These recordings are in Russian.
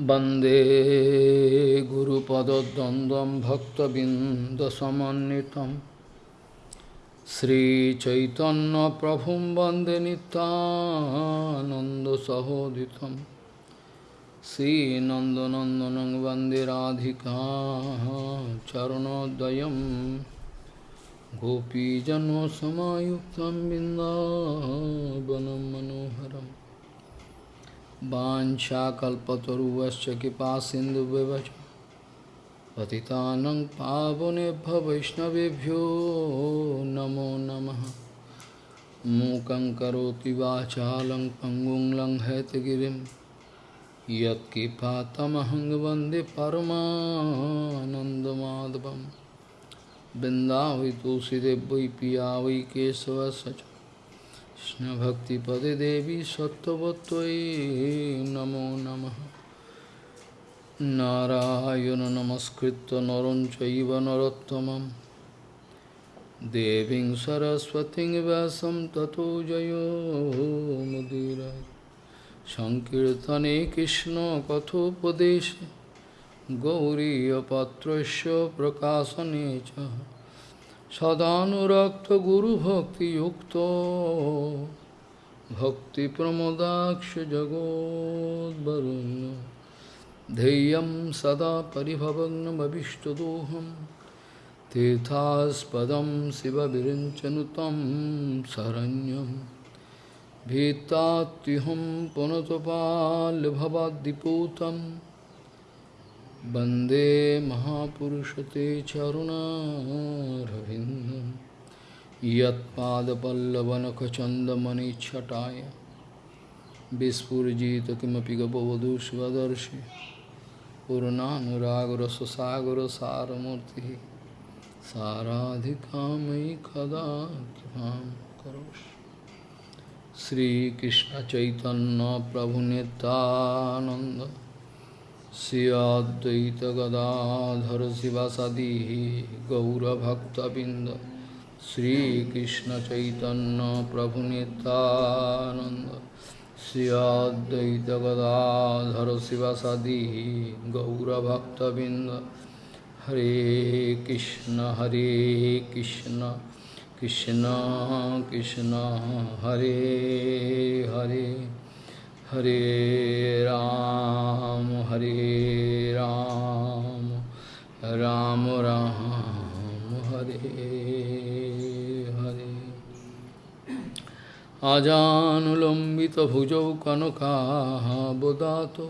वन्दे गुरुपदद्वन्द्वं भक्तबिन्दसमन्वितं श्रीचैतन्यप्रभुं वन्दे नितानन्दसहोदितं श्रीनन्दनन्दनं वन्दे राधिका चरणोदयं गोपीजन्मसमायुक्तं बिन्दावनं मनोहरम् वाञ्छाकल्पतरुवश्च कृपा सिन्धुव्यवच पतितानं पावनेभ्य वैष्णवेभ्यो नमो नमः। मूकं करोति वाचालं पङ्गुं लङ्घयतगिरिं यत्कृपातमहं वंदे परमानन्दमाधवं वै पिया वै केशवस्य কৃষ্ণভক্তিপদে দেবী সত্যবত্যই নমো নম। নারায়ণ নমস্কৃত নরম চৈব নরোত্তম দেবীং সরস্বতী ব্যাসম ততো জয়োমুদীর সংকীর্তনে কৃষ্ণ কথোপদেশে গৌরীপত্র প্রকাশনে চ। च सदानुरक्तगुरुभक्तियुक्तो भक्तिप्रमोदाक्षजगोद्वरुण्य ध्येयं सदा परिभवग्नमभिष्टदोहं तीर्थास्पदं शिवविरिञ्चनुतं शरण्यं भीतात्युहं पुनतपाल्भवाद्दिपूतं वन्दे महापुरुषते चरुणारविन्दं यत्पादपल्लवनखचन्दमणिच्छटाय विस्फुजित किमपि गपवधू स्वदर्शि पूर्णानुरागरससागरसारमूर्तिः साराधिकामयि कदा कृपां करोषि श्रीकृष्णचैतन्यप्रभुनितानन्द श्रियाद्वैत गदाधर शिवासादी गौरभक्तबिंद श्रीकृष्ण चैतन्य प्रभु नितानंद श्रियाद्वैत गदाधर शिवासादी गौरभक्तबिंद हरे कृष्ण हरे कृष्ण कृष्ण कृष्ण, हरे Hare. Hare Ram, Hare Ram, Ram Ram, Hare Hare. Ajanulambita bhujau kanaka bodato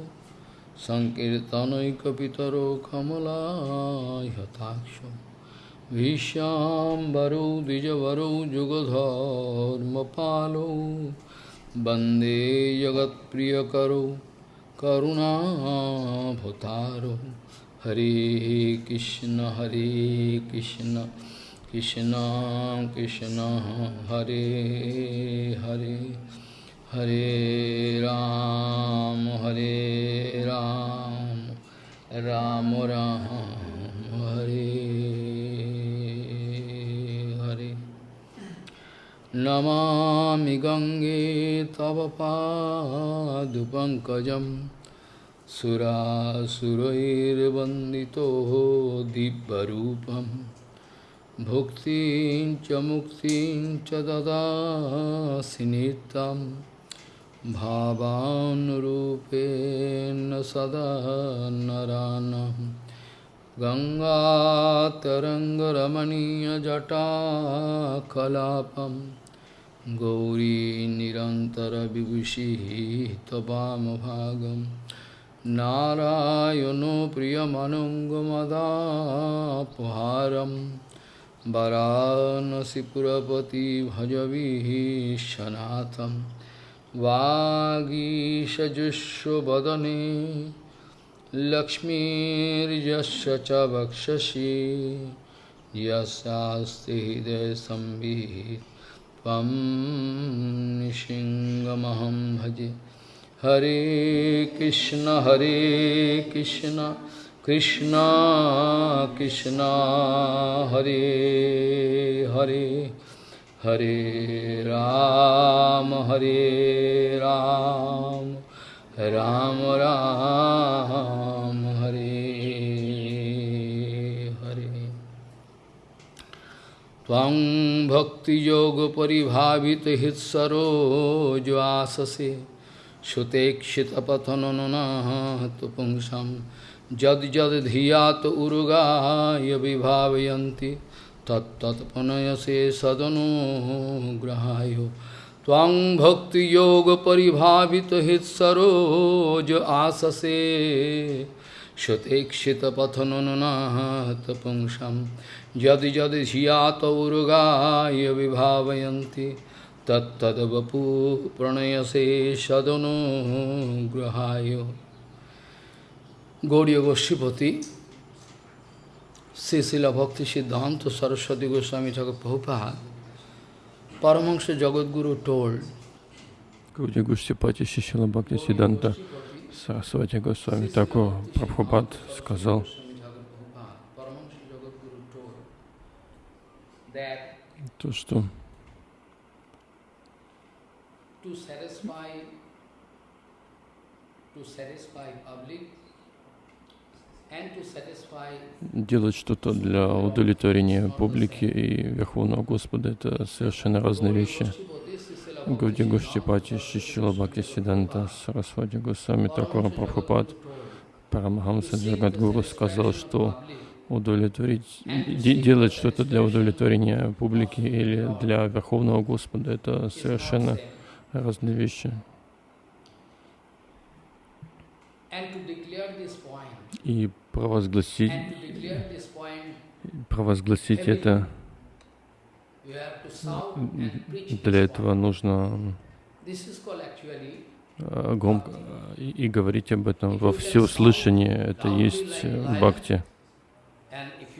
Sankirtanaikapitaro kamala yataksho Vishyam varau dijavaru jugadharma palau वंदे जगत्प्रियकरो, करुणाभतारो। हरे कृष्ण हरे कृष्ण कृष्ण कृष्ण, हरे हरे हरे राम हरे राम। राम राम। नमामि गङ्गे तव पादुपङ्कजं सुरासुरैर्वन्दितो दिव्यरूपं भुक्तिं च मुक्तिं च ददासि नित्यं भावानुरूपेण सदा नरानं गङ्गातरङ्गरमणीयजटाकलापम् गौरी निरन्तरविभूषिः त्वमभागं नारायणो प्रियमनङ्गमदापहारं वरानसिपुरपति भजवीशनाथं वागीशजुष्वदने लक्ष्मीर्यस्य च वक्षसि। यस्यास्ति हृदयसंवित् निशिङ्गमहं भजे। हरे कृष्ण हरे कृष्ण कृष्ण कृष्ण, हरे हरे हरे राम हरे राम राम राम Hare त्वं भक्तियोगपरिभावितहित्सरोज्वाससे श्रुतेक्षितपथनुनाहतु पुंसं यद्यद्धिया तु उरुगाय विभावयन्ति तत्तत्पुनयसे सदनुग्रहाय त्वं भक्तियोगपरिभावितहित्सरोज आससे श्रुतेक्षितपथनुनाहतु पुंसं यदि यदि शियात उर्गा विभावयती तत्द वपू प्रणयसे सदनु ग्रहाय गौड़ी गोष्ठीपति श्रीशिल भक्ति सिद्धांत सरस्वती गोस्वामी ठाकुर प्रभुपाद परमंश जगदगुरु टोल गौड़ी Bhakti Siddhanta Saraswati Goswami Thakur Prabhupada. To satisfy делать что-то для удовлетворения публики и Верховного Господа — это совершенно разные вещи. Гауди Гуштипати Шишила Бхакти Сиданта Сарасвати Госвами Такура Прабхупад. Парамахамса Джагадгуру сказал, что удовлетворить, де- делать что-то для удовлетворения публики или для Верховного Господа — это совершенно разные вещи. И провозгласить, провозгласить это, для этого нужно э, громко э, и, и говорить об этом во всеуслышание. Это есть э, бхакти. and if you try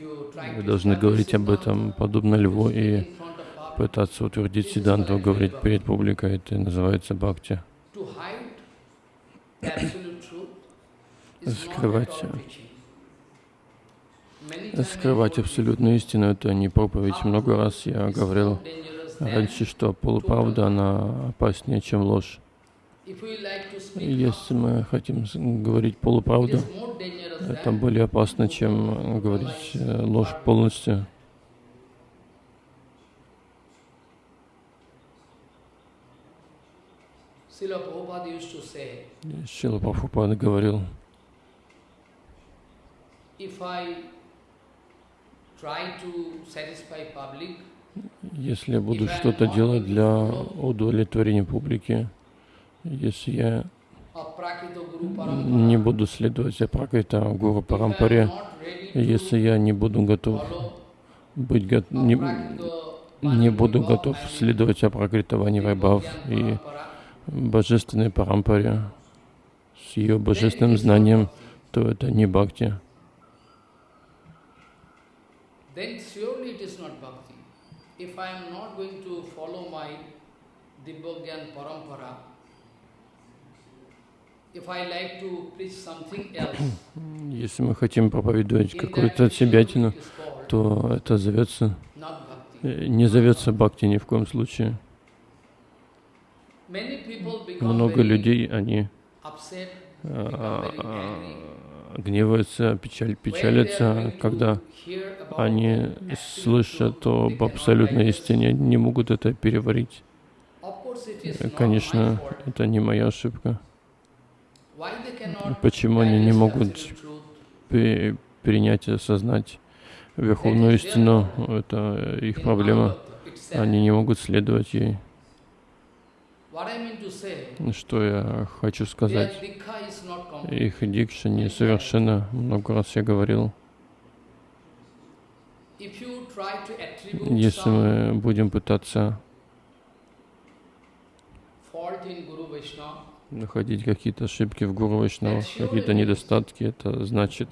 Вы должны говорить об этом подобно льву и пытаться утвердить Сиданту, говорить перед публикой. Это называется бхакти. Скрывать, э, Скрывать абсолютную истину — это не проповедь. Много раз я говорил раньше, что полуправда, она опаснее, чем ложь. Если мы хотим говорить полуправду, это более опасно, чем говорить э, ложь полностью. Шила Прабхупада говорил, если я буду что-то делать для удовлетворения публики, если я не буду следовать за Пракрита Гуру Парампаре, если я не буду готов быть го- не, не буду готов следовать за Пракритавани Вайбхав Vibhagyan и божественной Парампаре. С ее божественным знанием, то это не бхакти. If I am not going to follow my Dibbogyan Parampara, if I like to preach something else, Если мы хотим проповедовать какую-то surely отсебятину, то это зовется, э, не зовется бхакти ни в коем случае. Много людей, они а, а, гневаются, печаль, печалятся, когда они слышат об абсолютной истине, не могут это переварить. Конечно, это не моя ошибка. Почему они не могут принять и осознать верховную истину, это их проблема. Они не могут следовать ей. Что я хочу сказать? Их дикша несовершенна. Много раз я говорил. Если мы будем пытаться находить какие-то ошибки в Гуру Вайшнавах, какие-то недостатки, это значит,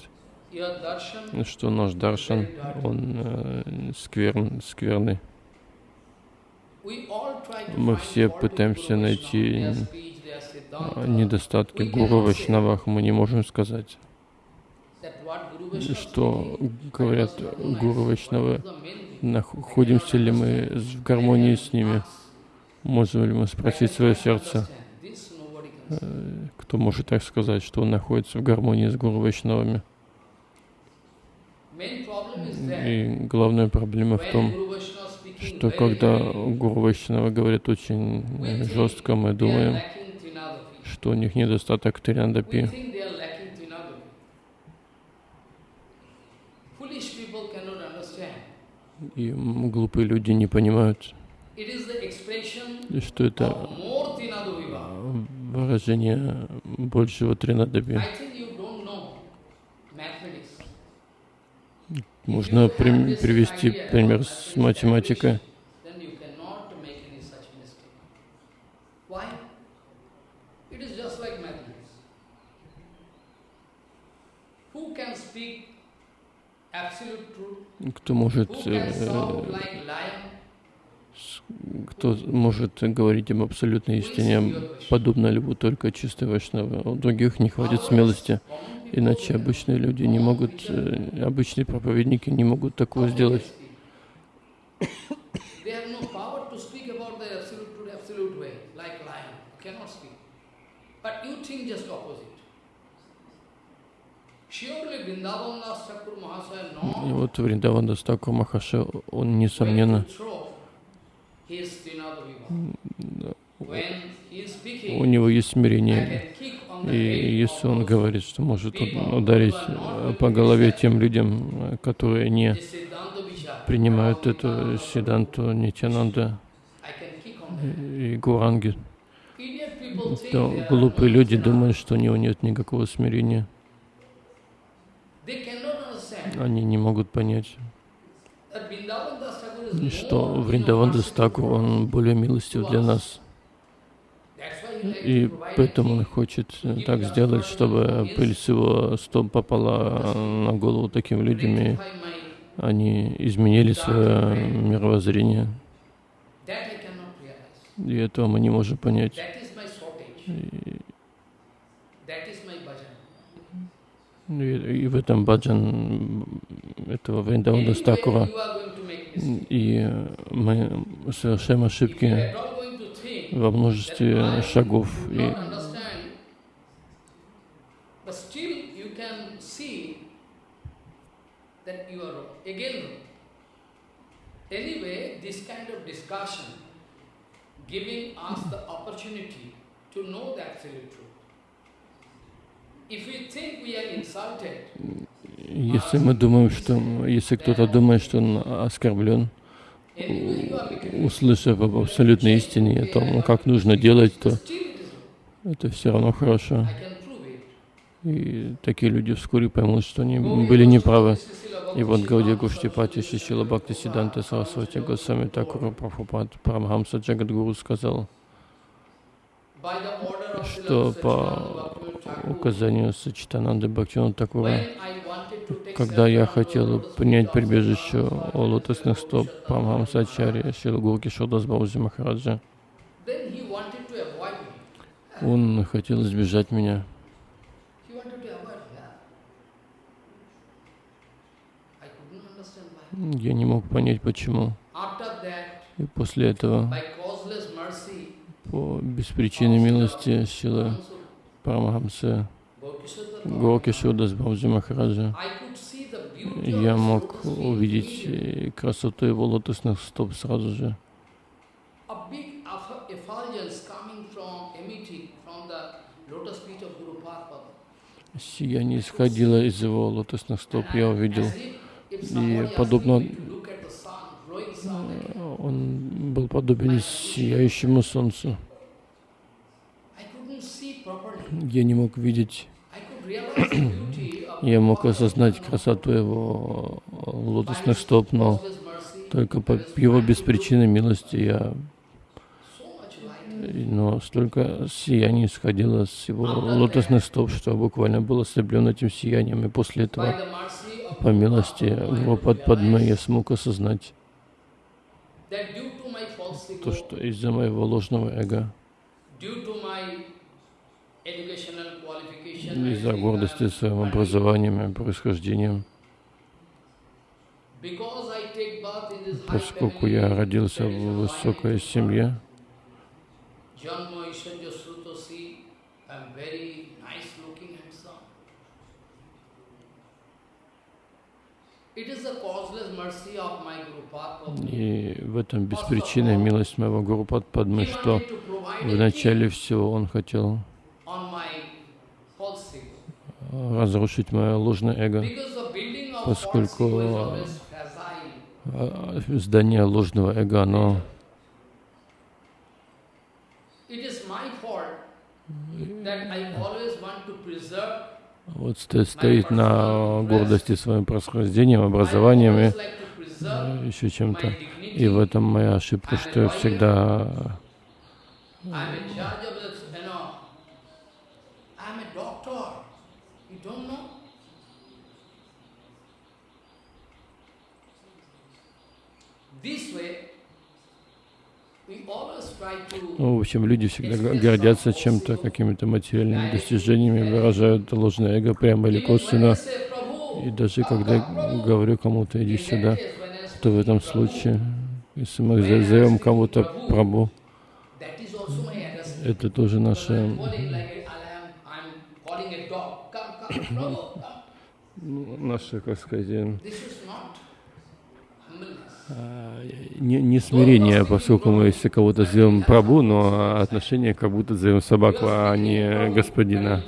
что наш даршан, он э, скверн, скверный. Мы все пытаемся найти Siddhanta, недостатки Гуру Вайшнавах. Мы не можем сказать, что говорят. Гуру Вайшнавы, находимся ли мы в гармонии с ними, можем ли мы спросить свое сердце. This nobody can э, кто может так сказать, что он находится в гармонии с Гуру Вайшнавами. И главная проблема в том, что когда Гуру Вайшнава говорит очень э, жестко, мы думаем, что у них недостаток understand. И глупые люди не понимают, что это of more Trinadaviva. э, выражение большего mathematics. Можно при- привести пример с математикой. Then you cannot кто может говорить об абсолютной истине, подобно льву, только чистой вайшнавы. У других не хватит смелости, иначе обычные люди не могут, э, обычные проповедники не могут такого сделать. И вот Вриндаван Дастакур Махаша, он несомненно, у него есть смирение. И если он говорит, что может уд- ударить э, по голове тем людям, э, которые не принимают эту Сиданту Нитянанда и Гуранги, то глупые люди думают, что у него нет никакого смирения. Они не могут понять, что Вриндаван Дастаку, он более милостив для нас. И поэтому он хочет э, так сделать, чтобы пыль с его стоп попала на голову таким людям, и они изменили свое мировоззрение. И этого мы не можем понять. И, и- в этом баджан этого Вриндавана Стакура. И э, мы совершаем ошибки во множестве шагов. И truth. If we think we are insulted, если мы думаем, что если кто-то думает, что он оскорблен, услышав об абсолютной истине, о том, как нужно делать, то это все равно хорошо. И такие люди вскоре поймут, что они были неправы. И вот Гаудия Гуштипати Шишила Бхакти Сиданта Сарасвати Госвами Такура Прабхупад Парамхамса Джагадгуру сказал, By the order of что по указанию Сачитананды to take когда я хотел принять прибежище у лотосных стоп Шила Гурки Шодас Баузи Махараджа, он хотел избежать меня. Я не мог понять, почему. И после этого, по беспричинной милости Шила Парамахамса Горки Шудас Баузи Махараджа, я мог увидеть э, красоту его лотосных стоп сразу же. Сияние исходило из его лотосных стоп, я увидел. И подобно Он подобен сияющему солнцу. Я не мог видеть, я мог осознать красоту его лотосных стоп, но только по его беспричинной милости я, но столько сияния исходило с его лотосных стоп, что буквально был ослеплен этим сиянием, и после этого, по милости Гурупад Падмы, я смог осознать that due to my false ego, то, что из-за моего ложного эго, из-за гордости I'm своим образованием и происхождением, поскольку я родился в высокой семье, Janma Ishwarya Srutosi, I'm very nice looking handsome. It is the causeless mercy of my Guru Padma. И в этом беспричинная милость моего Гуру Падмы, что в начале всего он хотел разрушить мое ложное эго. Поскольку. А Здание ложного эго, оно It is my fault that I always want to preserve вот сто- стоит на гордости своим происхождением, образованием и preserve еще чем-то. И в этом моя ошибка, что я всегда this, you Ну, в общем, люди всегда гордятся чем-то, какими-то материальными достижениями, выражают ложное эго прямо или косвенно. И даже когда говорю кому-то, иди сюда, то в этом случае, если мы зовем кому-то Прабу, это тоже наше наше, как сказать, э, This is not humbleness. а, не, не смирение, поскольку мы если кого-то зовем Прабу, но отношение как будто зовем собаку, а не господина.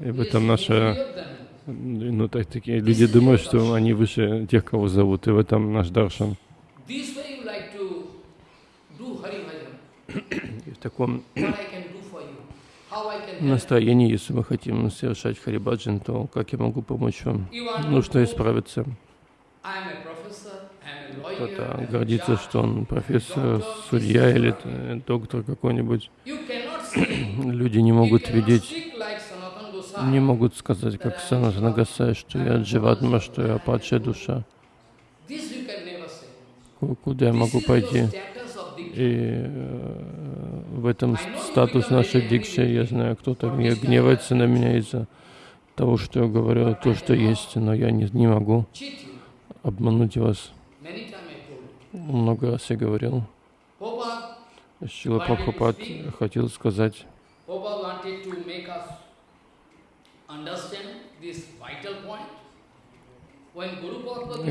И в этом наше, ну так такие люди думают, что они выше тех, кого зовут, и в этом наш даршан. И в таком настроении, если мы хотим совершать харибаджан, то как я могу помочь вам? Нужно исправиться. Кто-то гордится, что он профессор, судья или э, доктор какой-нибудь. Люди не могут видеть, не могут сказать, как Санатана Гасай, что я дживатма, что я падшая душа. Куда я могу пойти? И э, в этом статус нашей дикши, я знаю, кто-то гне- гневается на меня из-за того, что я говорю, то, что есть, но я не, не могу обмануть вас. Много раз я говорил. Шила Прабхупад хотел сказать,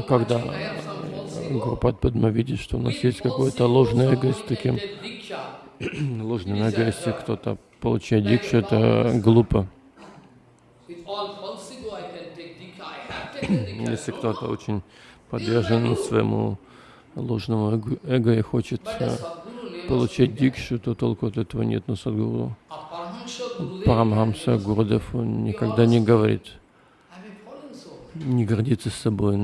когда Гурупад Падма видит, что у нас есть какое-то ложное эго, с таким ложным эго, если кто-то получает дикшу, это глупо. Если кто-то очень подвержен своему ложному эго- и хочет э, получать дикшу, то толку от этого нет. Но Садгуру Парамхамса Гурдев он никогда не говорит, не гордится собой,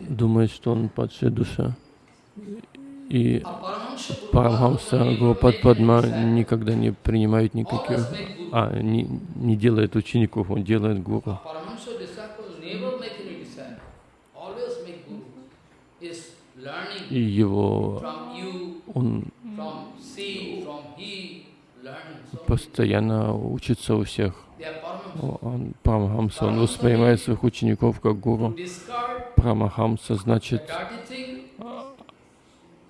думает, что он падшая душа. И Парамхамса Гурупад Падма никогда не принимает никаких, а, не, не делает учеников, он делает гуру. И его, он постоянно учится у всех. Он, Парамахамса, он воспринимает своих учеников как гуру. Парамахамса значит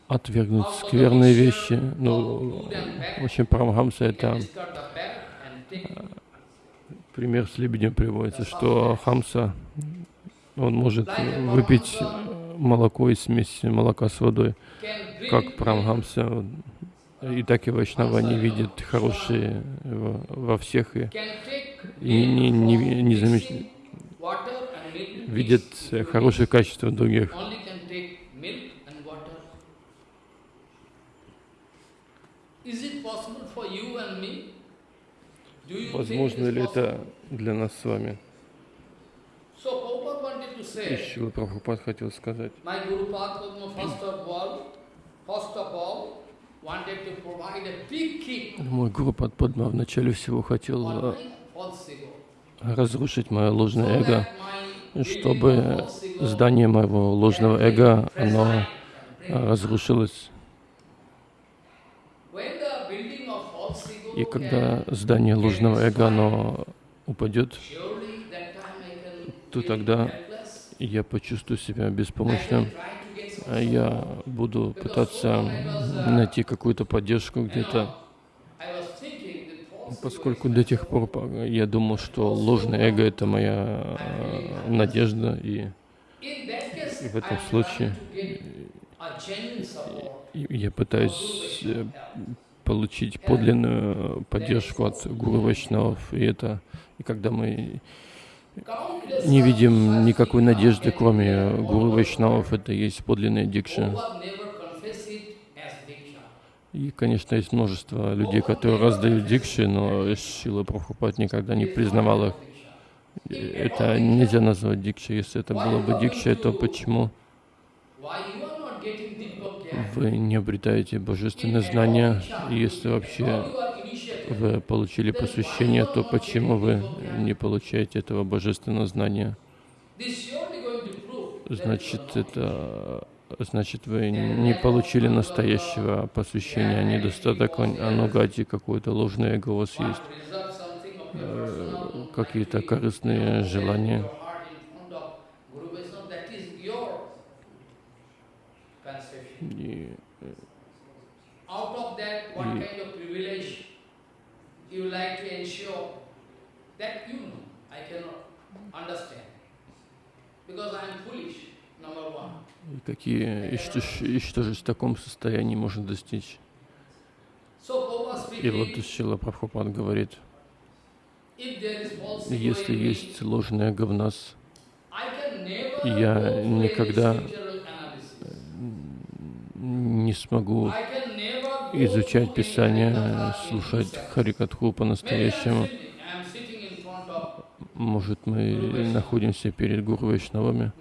отвергнуть скверные вещи. Ну, в общем, Парамахамса это take пример с лебедем приводится, что Хамса, он может выпить молоко и смесь молока с водой, как Парамахамса. И так и Вайшнава не видят хорошие во, всех и, и не, не, не, не замеч- mixing water and milk видят хорошие качества других. Возможно ли это для нас с вами? So Prabhupada wanted to И say, Шрила Прабхупад хотел сказать, мой Гуру Падма вначале всего хотел э, разрушить мое ложное эго, чтобы здание моего ложного can эго, оно э, разрушилось. И когда здание ложного эго, оно упадет, Surely that time I can то тогда я почувствую себя беспомощным. А Я буду пытаться найти какую-то поддержку где-то. Поскольку до тех пор я думал, что ложное эго — это моя э, надежда, и, и в этом случае я пытаюсь э, получить подлинную поддержку от Гуру Вайшнавов, и это, и когда мы не видим никакой надежды, кроме Гуру Вайшнавов, это есть подлинная дикша. И, конечно, есть множество людей, которые раздают дикши, но Шила Прабхупад никогда не признавал их. Это нельзя назвать дикшей. Если это было бы дикшей, то почему вы не обретаете божественное знание? Если вообще вы получили посвящение, то почему вы не получаете этого божественного знания? Значит, это значит, вы не получили настоящего посвящения, а недостаток анугати, какое-то ложное эго у вас есть, э, какие-то корыстные желания. И, because I am foolish, number one. И какие, и что, и что же в таком состоянии можно достичь? И вот Шила Прабхупад говорит, если есть ложное говнас, я никогда не смогу изучать Писание, слушать Харикатху по-настоящему. Может, мы находимся перед Гуру Вайшнавами,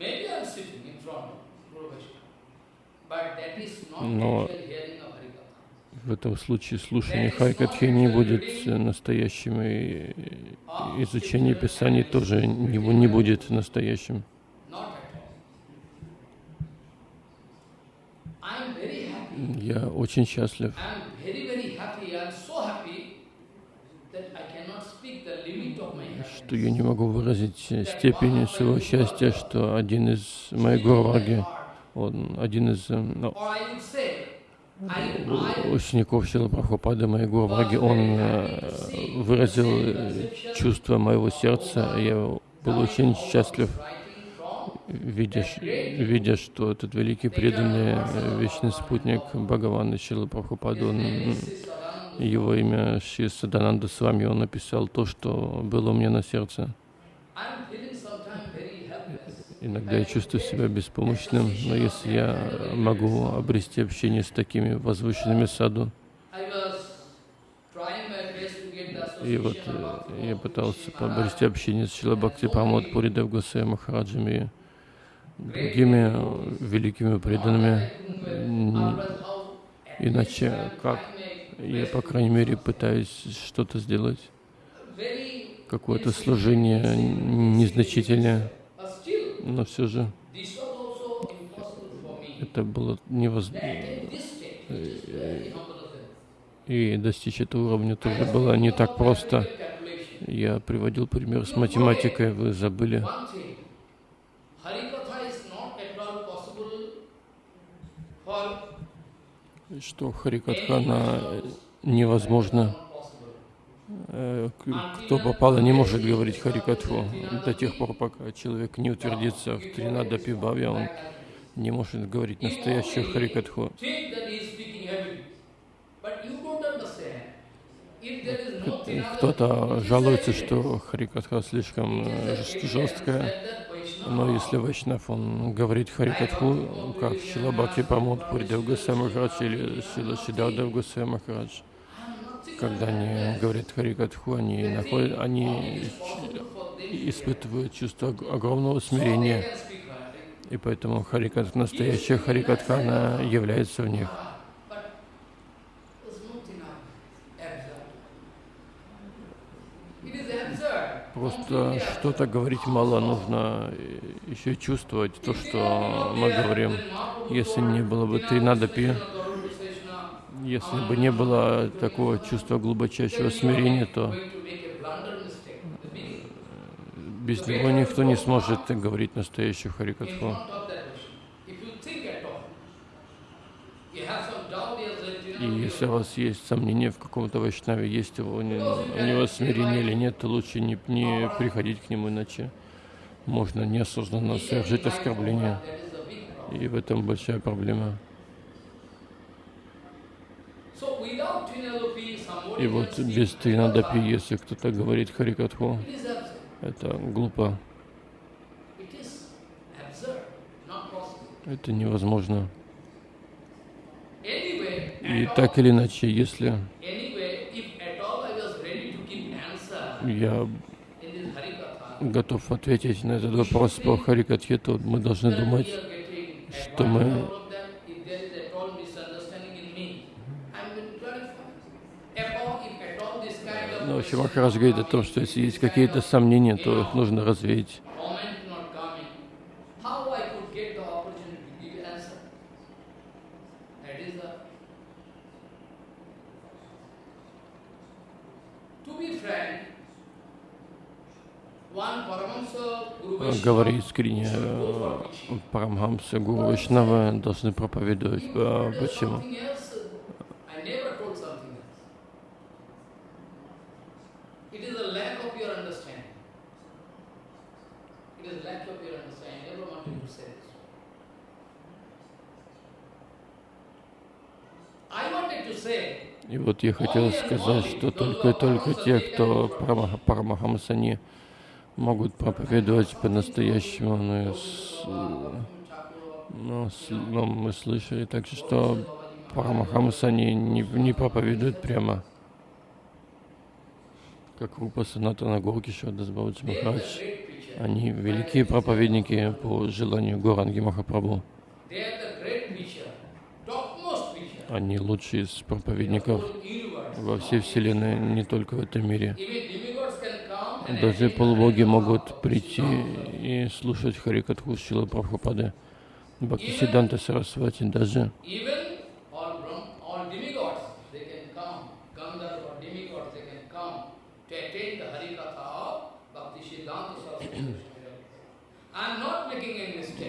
но в этом случае слушание Харикатхи не будет настоящим, и изучение Писаний тоже не, будет настоящим. Я очень счастлив, что я не могу выразить степень своего счастья, что один из моих гурваги он один из ну, учеников Шила Прабхупады, моего враги, он э, выразил э, чувство моего сердца. Я был очень счастлив, видя, видя что этот великий преданный вечный спутник Бхагавана Шила Прабхупады, он, его имя Шри Садананда вами, он написал то, что было у меня на сердце. Иногда я чувствую себя беспомощным, но если я могу обрести общение с такими возвышенными саду, и вот э, я пытался обрести общение с Шилабхакти Памод Пуридев Гусей Махараджами другими великими преданными. Иначе как? Я, по крайней мере, пытаюсь что-то сделать, какое-то служение незначительное но все же это было невозможно. И достичь этого уровня тоже было не так просто. Я приводил пример с математикой, вы забыли. Что Харикатхана невозможно Э, кто попало, не может говорить Харикатху до тех пор, пока человек не утвердится в Тринада Пибаве, он не может говорить настоящую Харикатху. Кто-то жалуется, что Харикатха слишком э, жесткая, но если Вайшнав, он говорит Харикатху, как Шилабаки Памод Пуридев Гусей Махарадж или Шила Шидадев Гусей Махарадж, когда они говорят Харикатху, они, находят, они испытывают чувство огромного смирения. И поэтому Харикат, настоящая Харикатха, она является в них. Просто что-то говорить мало, нужно еще чувствовать то, что мы говорим. Если не было бы ты надо пи, если бы не было такого чувства глубочайшего смирения, то без него никто не сможет говорить настоящую Харикатху. И если у вас есть сомнения в каком-то вайшнаве, есть у него смирение или нет, то лучше не, не приходить к нему, иначе можно неосознанно совершить оскорбление. И в этом большая проблема. И вот без Тринадапи, если кто-то говорит Харикатху, это глупо. Это невозможно. И так или иначе, если я готов ответить на этот вопрос по Харикатхе, то мы должны думать, что мы Но вообще Махарадж говорит о том, что если есть какие-то сомнения, то их нужно развеять. Говори искренне, э, Парамхамса, Гуру Вайшнава должны проповедовать. А почему? И вот я хотел сказать, что только только те, кто Парамахамса, они могут проповедовать по-настоящему. Но, но, но мы слышали также, что Парамахамса они не, не проповедуют прямо. Как Рупа Санатана Горкиша Дасбавадж Махарадж. Они великие проповедники по желанию Горанги Махапрабху. Они лучшие из проповедников во всей Вселенной, не только в этом мире. Даже полубоги могут прийти и слушать Харикатху Шила Прабхупады, Бхактисиданта Сарасвати даже.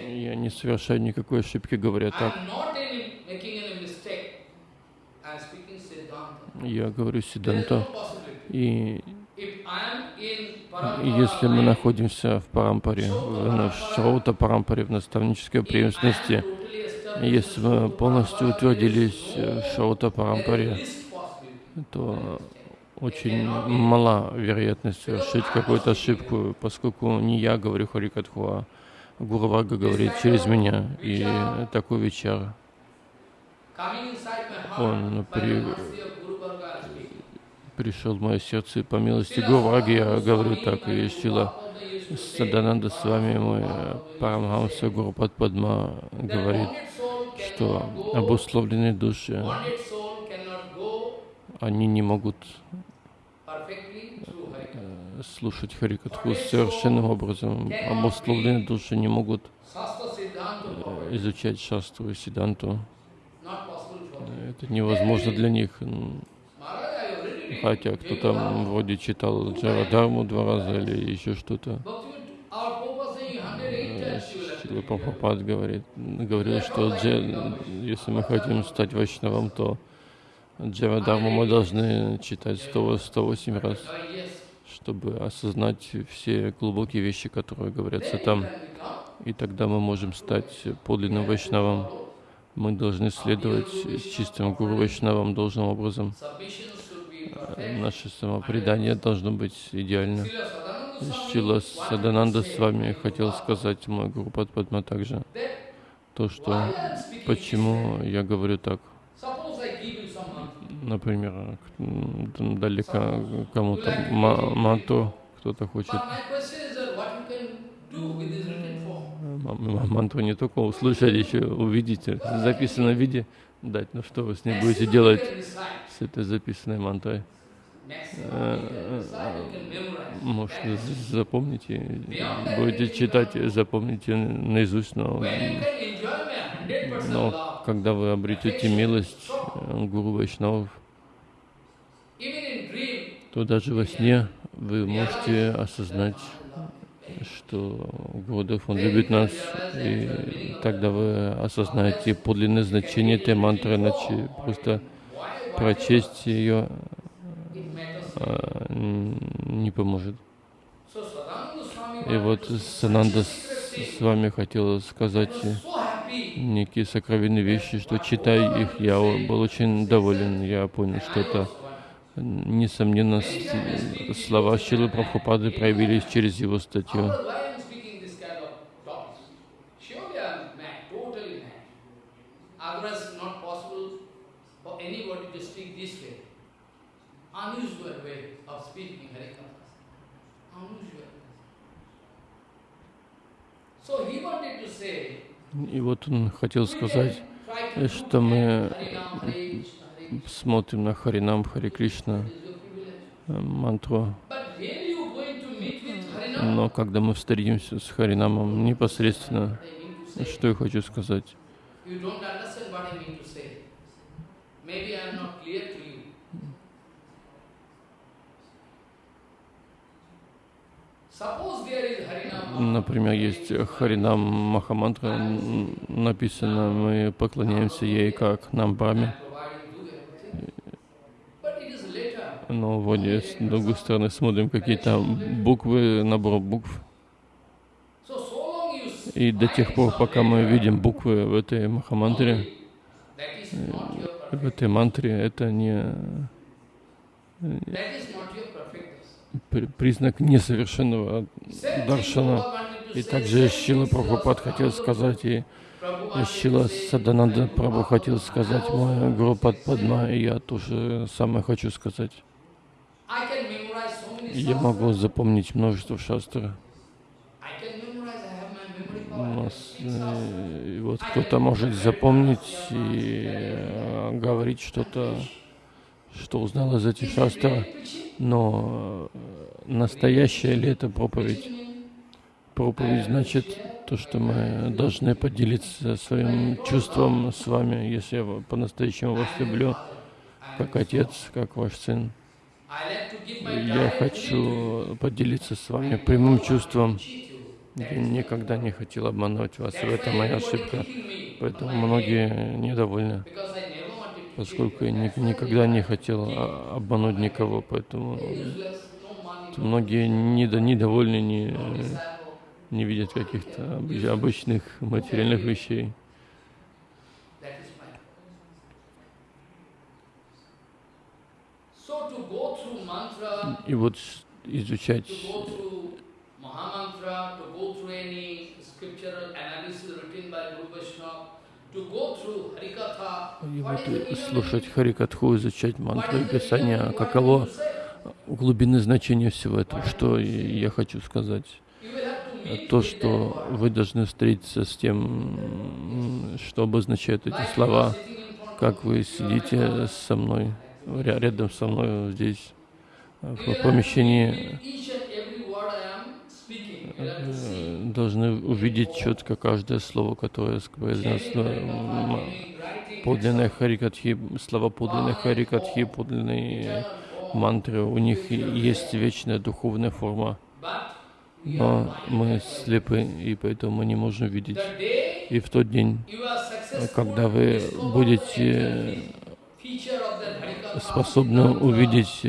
Я не совершаю никакой ошибки, говоря так. Я говорю Сиданта. И если мы находимся в Парампаре, в Шраута Парампаре, в наставнической преемственности, если мы полностью утвердились в Шраута Парампаре, то очень мала вероятность совершить какую-то ошибку, поскольку не я говорю Харикатху, а Гуру говорит через меня. И такой вечер он при, пришел в мое сердце по милости Гурваги, я говорю так, и Шила Садананда с вами, мой Парамхамса Гурупад Падма говорит, что обусловленные души, они не могут э, слушать Харикатху совершенным образом. Обусловленные души не могут э, изучать шастру и сиданту. Это невозможно для них. Хотя кто-то вроде читал Джарадharmu два раза или еще что-то. Шила Прабхупад говорит, говорил, что дже, если мы хотим стать вайшнавом, то Джарадharmu мы должны читать 100, 108 раз, чтобы осознать все глубокие вещи, которые говорятся там. И тогда мы можем стать подлинным вайшнавом. Мы должны следовать чистым гуру вайшнавам должным образом наше самопредание должно быть идеально. Шила Садананда с вами хотел сказать мой Гуру Падма также, то, что почему я говорю так. Например, далеко кому-то мантру кто-то хочет. Мантру не только услышать, еще увидеть, в записанном виде дать. Ну что вы с ней будете делать? с этой записанной мантрой. Э, может, запомните, будете читать, запомните наизусть, но, но когда вы обретете милость э, Гуру Вайшнавов, то даже во сне вы можете осознать, что Гурудев, Он любит нас, и тогда вы осознаете подлинное значение этой мантры, иначе просто прочесть ее н- не поможет. И вот Сананда с вами хотела сказать некие сокровенные вещи, что читая их, я был очень доволен. Я понял, что это, несомненно, слова Шилы Прабхупады проявились через его статью. И вот он хотел сказать, что мы смотрим на Харинам, Хари Кришна, э, мантру, но когда мы встретимся с Харинамом непосредственно, что я хочу сказать. Например, есть Харинам Махамантра, написано, мы поклоняемся ей как нам Браме, providing do everything. But it is later. но вот с другой стороны смотрим какие-то буквы, набор букв, и до тех пор, пока мы видим буквы в этой Махамантре, в этой мантре, это не признак несовершенного даршана. И также Шила Прабхупад хотел сказать, и Шила Садананда Прабху хотел сказать, мой want Гуру to say Падма, и я тоже самое хочу сказать. I can memorize so many Я могу запомнить множество шастр. Нас, э, и вот кто-то может запомнить и э, говорить что-то, что узнал из этих шастр, но э, настоящая ли это проповедь? Проповедь значит то, что мы должны поделиться своим чувством с вами, если я по-настоящему вас люблю, как отец, как ваш сын. Я хочу поделиться с вами прямым чувством. Я никогда не хотел обманывать вас, и why моя ошибка. Поэтому многие недовольны, поскольку я ни- никогда не хотел а, обмануть никого, поэтому многие недо- недовольны, не, не видят каких-то обы- обычных материальных вещей. That is fine. So to go through mantra, И вот с- изучать to go through Mahamantra, to go through any scriptural analysis written by Guru Vaishnava, to И вот the и meaning? слушать Харикатху, изучать мантры и Писания, каково глубины значения всего этого, что я хочу сказать. То, что вы должны встретиться с тем, что обозначают эти слова, как вы сидите со мной, ря- рядом со мной здесь, в помещении, э, должны увидеть четко каждое слово, которое Meaning, writing, Подлинные харикатхи, слова подлинной харикатхи, подлинные мантры, у них есть вечная духовная форма. Но мы слепы, и поэтому мы не можем видеть. И в тот день, когда вы будете Harikatha, способны увидеть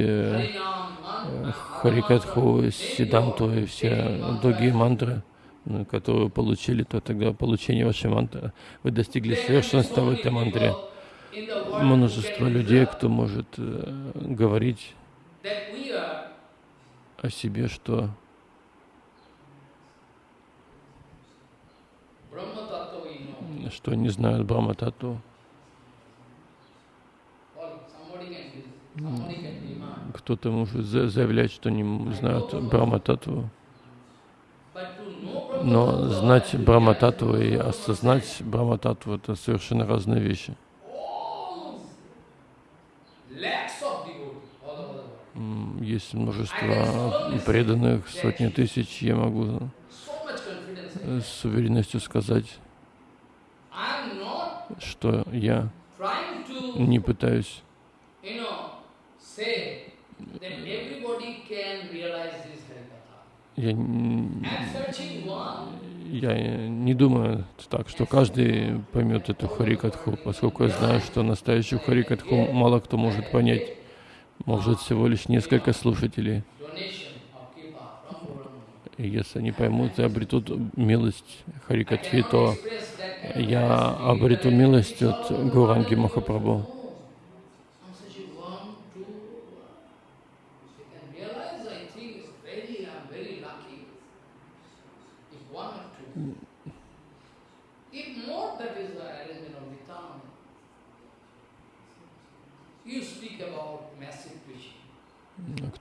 Харикатху, Сиданту и все другие мантры, ну, которые вы получили, то тогда получение вашей мантры, вы достигли совершенства в этой мантре. Множество людей, кто может э, говорить о себе, что что не знают Брахматату. Кто-то может за- заявлять, что не know Brahma Но знать be и осознать Брахматату — это совершенно разные вещи. Есть множество преданных, сотни тысяч. Я могу с уверенностью сказать, что я не пытаюсь you know, say that everybody can realize this Harikatha. Я, я не думаю так, что каждый поймет эту Харикатху, поскольку я знаю, что настоящую Харикатху мало кто может понять. Может всего лишь несколько слушателей. Если они поймут и обретут милость Харикатхи, то я обрету милость от Гуранги Махапрабху.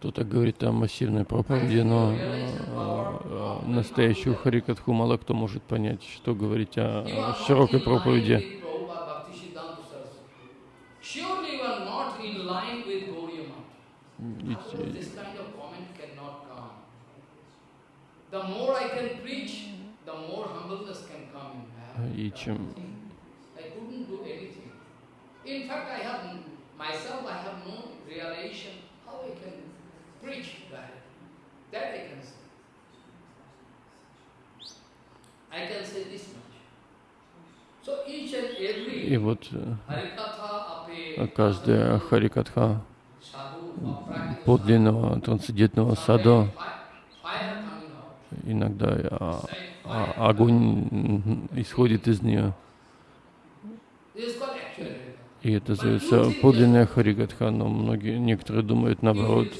Кто-то говорит о массивной проповеди, но э, настоящую Харикатху мало кто может понять, что говорить о широкой проповеди. И чем In fact, I have myself, I have no realization how I can И вот каждая Харикатха подлинного трансцендентного сада иногда а, а, огонь исходит из нее. И это называется подлинная Харигатха, но многие, некоторые думают наоборот.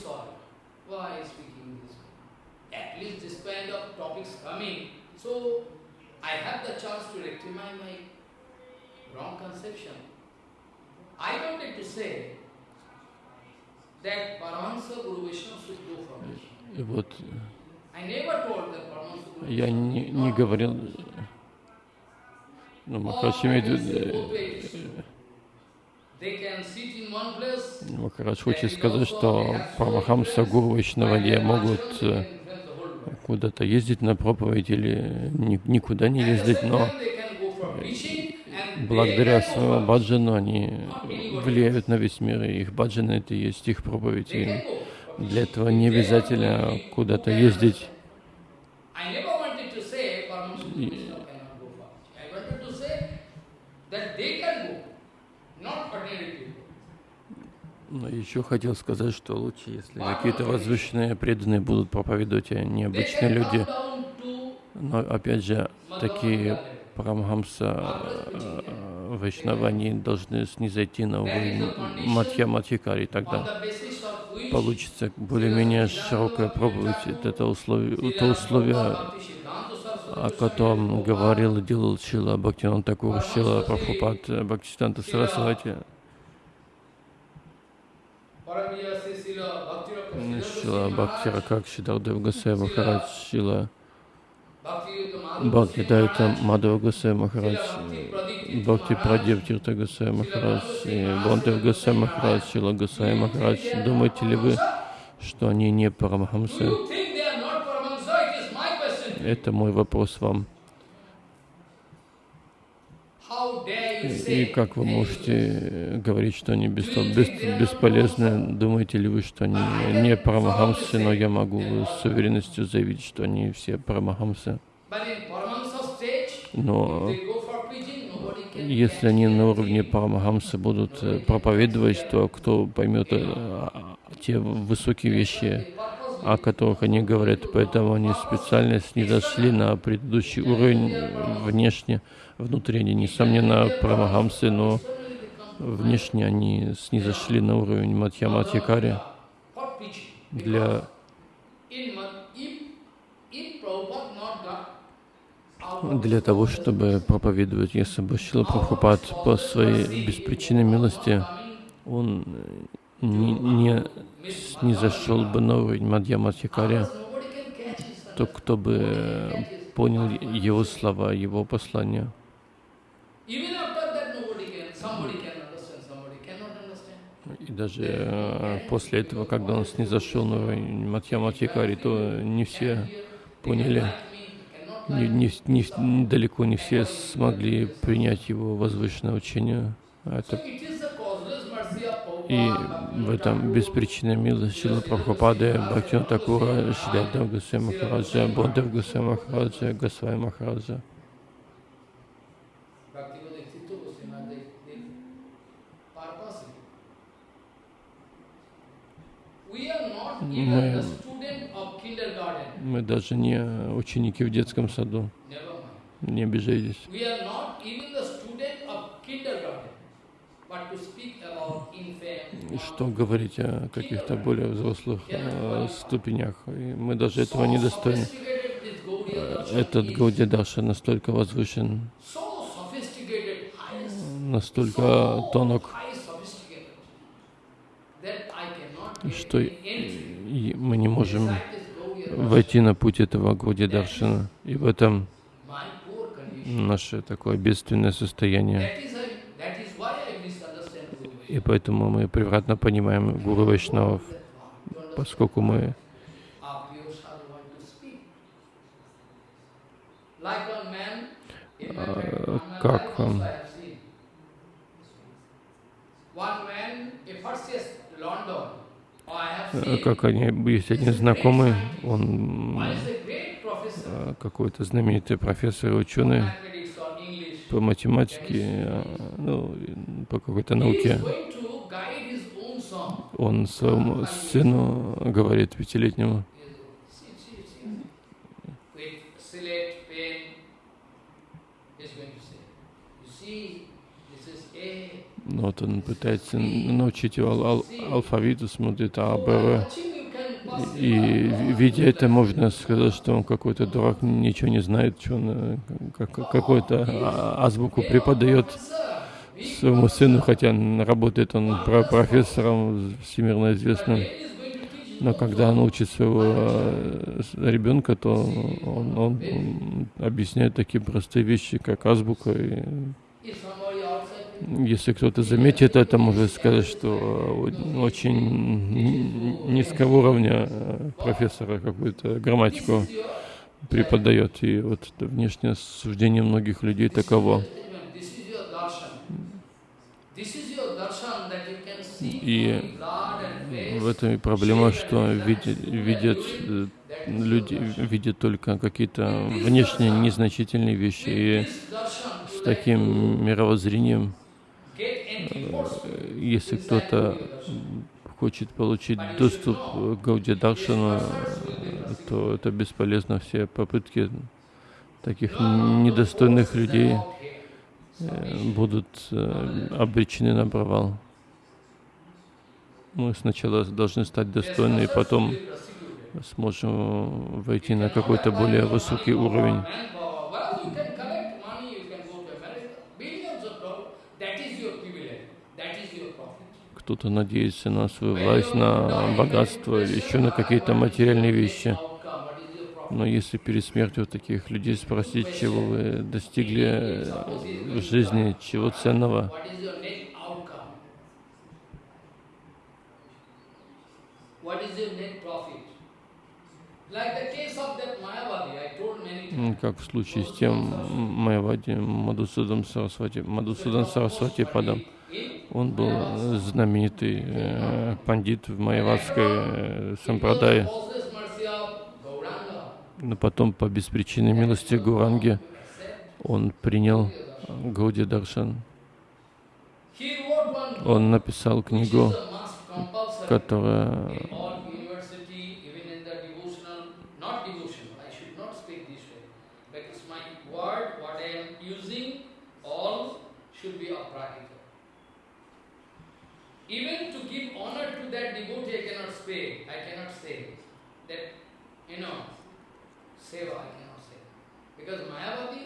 И вот я не, не говорил, ну, Махарадж имеет в виду, Махарадж хочет сказать, что Парамахамса Гуру Вайшнавади могут э, куда-то ездить на проповедь или никуда не ездить, но благодаря своему баджану они влияют на весь мир, и их баджан это и есть их проповедь. И для этого не обязательно куда-то ездить. Но еще хотел сказать, что лучше, если какие-то возвышенные преданные будут проповедовать, а не обычные люди. Но опять же, такие Парамхамса э, Вайшнава, они должны снизойти на уровень Матья Матхикари, тогда получится более-менее широкая проповедь. Это условие, то условие, о котором говорил и делал Шила Бхактинан Такур, Шила Прабхупад, Бхактистанта Сарасвати. Шила Бхактира Какши Дардев Гасай Махарадж, Шила Бхакти Дайта Мадава Гасай Махарадж, Бхакти Прадев Тирта Гасай Махарадж, Бонтев Гасай Махарадж, Шила Гасай Махарадж. Думаете ли вы, что они не Парамахамсы? Это мой вопрос вам. И как вы можете говорить, что они бес, бес, бесполезны? Думаете ли вы, что они не парамахамсы, но я могу с уверенностью заявить, что они все парамахамсы? Но если они на уровне парамахамсы будут э, проповедовать, то кто поймет э, те высокие вещи, о которых они говорят, поэтому они специально снизошли на предыдущий уровень внешне, внутри они, несомненно, прамахамсы, но внешне они снизошли на уровень Матья-Матьякари для для того, чтобы проповедовать, если бы Шила Прабхупад по своей беспричинной милости, он не, не, зашел бы на уровень Мадья то кто бы понял его слова, его послания. И даже э, после этого, когда он снизошел на уровень Матья Матхикари, то не все поняли, не, не, не, далеко не все смогли принять его возвышенное учение. А это И в этом беспричинная милость Шила Прабхупады, Бхактина Такура, Шридав Гусей Махараджа, Бодев Гусей Махараджа, Госвай Махараджа. Kindergarten. Мы даже не ученики в детском саду, не обижайтесь. Что говорить о каких-то более взрослых э, ступенях. И мы даже этого не достойны. Этот. Гауди Дарша настолько возвышен, настолько тонок, что. И мы не можем войти на путь этого Гауди Даршана. И в этом наше такое бедственное состояние. И поэтому мы превратно понимаем Гуру Вайшнавов, поскольку мы Uh, как, um. One как они, есть один знакомый, он э, какой-то знаменитый профессор ученый по математике, э, ну, по какой-то науке. Он своему сыну говорит пятилетнему, See, see, see. With slate, pen, he's going to say, you see, this is A. ну, вот он пытается научить его ал- ал- алфавиту, смотрит А, Б, В. Watching you can pass И видя это, можно сказать, что он какой-то дурак, ничего не знает, что он э, как- какую-то а- азбуку преподает своему сыну, хотя работает он про- профессором всемирно известным. Но когда он учит своего э, ребенка, то он, он- он объясняет такие простые вещи, как азбука. И если кто-то заметит это, может сказать, что э, очень низкого уровня э, профессора какую-то грамматику преподает. И вот внешнее суждение многих людей таково. И. В этом и проблема, что видят, видят э, люди видят только какие-то внешние незначительные вещи. И с таким мировоззрением, если кто-то хочет получить доступ к Гауди Даршану, э, то это бесполезно. Все попытки таких недостойных людей э, будут э, обречены на провал. Мы сначала должны стать достойны, и потом сможем войти на какой-то более высокий уровень. Manpower. Well, you can collect money, you can go to America. Billions of dollars. That is your privilege. That is your profit. Кто-то надеется на свою власть, на богатство или еще на какие-то материальные вещи. Но если перед смертью таких людей спросить, чего вы достигли в жизни, чего ценного, как в случае с тем Майавади Мадусудом Сарасвати, Мадусудан Сарасвати Падам, он был знаменитый э, пандит в майавадской э, сампрадае. Но потом по беспричинной милости Гуранги он принял Гауди Даршан. Он написал книгу, которая in all university, even in the devotional, not devotional, I should not speak this way, because my word, what I am using, all should be of practical. Even to give honor to that devotee, I cannot say, I cannot say that, you know, seva, I cannot say. Because Mayavadi,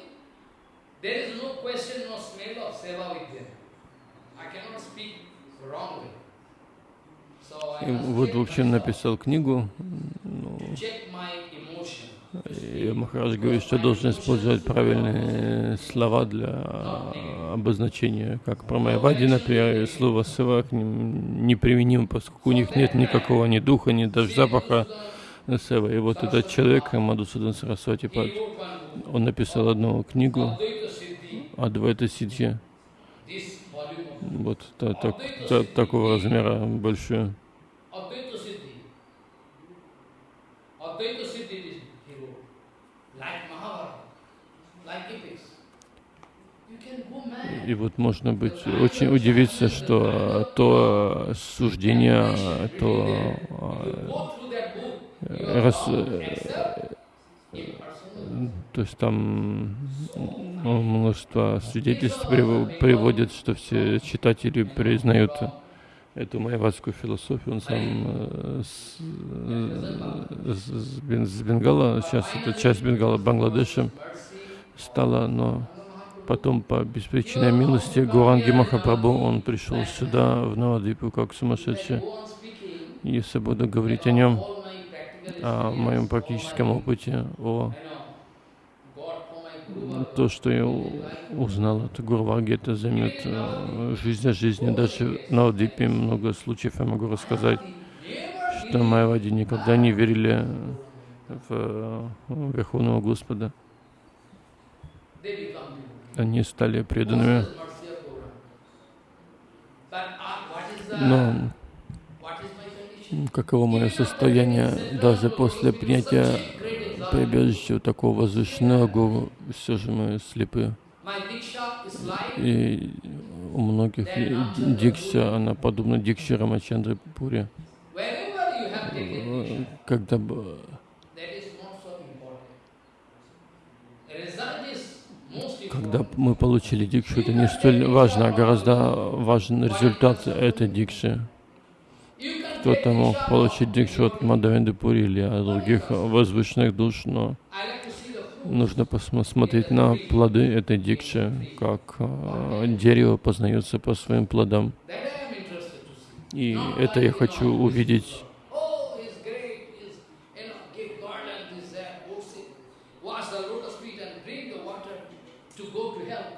there is no question, no smell of seva with them. I cannot speak wrongly. So I и вот, в check общем, myself, написал книгу. Ну. И Махарадж говорит, что должен использовать правильные слова для обозначения, как про Майавади, например, слово «сыва» к ним неприменимо, поскольку у них нет никакого ни духа, ни даже запаха сева. И вот этот человек, Мадусудан Сарасвати, он написал одну книгу Адвайта Сидхи. вот та- так- та- такого размера большую. Advaita Siddhi. Advaita Siddhi is he wrote. Like Mahabharata, like epics. You can go mad. И вот можно быть очень удивиться, что то суждение, то э, you э, то есть там множество свидетельств прив- приводят, что все читатели признают эту майвадскую философию. Он сам э, с, с- с Бенгала, сейчас это часть Бенгала, Бангладеша стала, но потом по беспричинной милости Гуранги Махапрабху, он пришел сюда, в Навадвипу, как сумасшедший. Если буду говорить о нем, о моем практическом опыте, о то, что я узнал от Гурваги, это займет э, жизнь о жизни. Даже на Одипе много случаев я могу рассказать, что майвади никогда не верили в э, Верховного Господа. Они стали преданными. Но каково мое состояние даже после принятия прибежища у такого возвышенного гуру, все же мы слепы. И у многих дикша, она подобна дикше Рамачандры Пури. Когда бы Когда мы получили дикшу, это не столь важно, а гораздо важен результат этой дикши. Кто-то мог получить дикшу от Мадавенды Пури или от других возвышенных душ, но нужно посмотреть на плоды этой дикши, как э, дерево познается по своим плодам. И это я хочу увидеть. Oh, he's great. He's, you know, give garland, this, that, wash it, wash the lotus feet and drink the water to go to hell.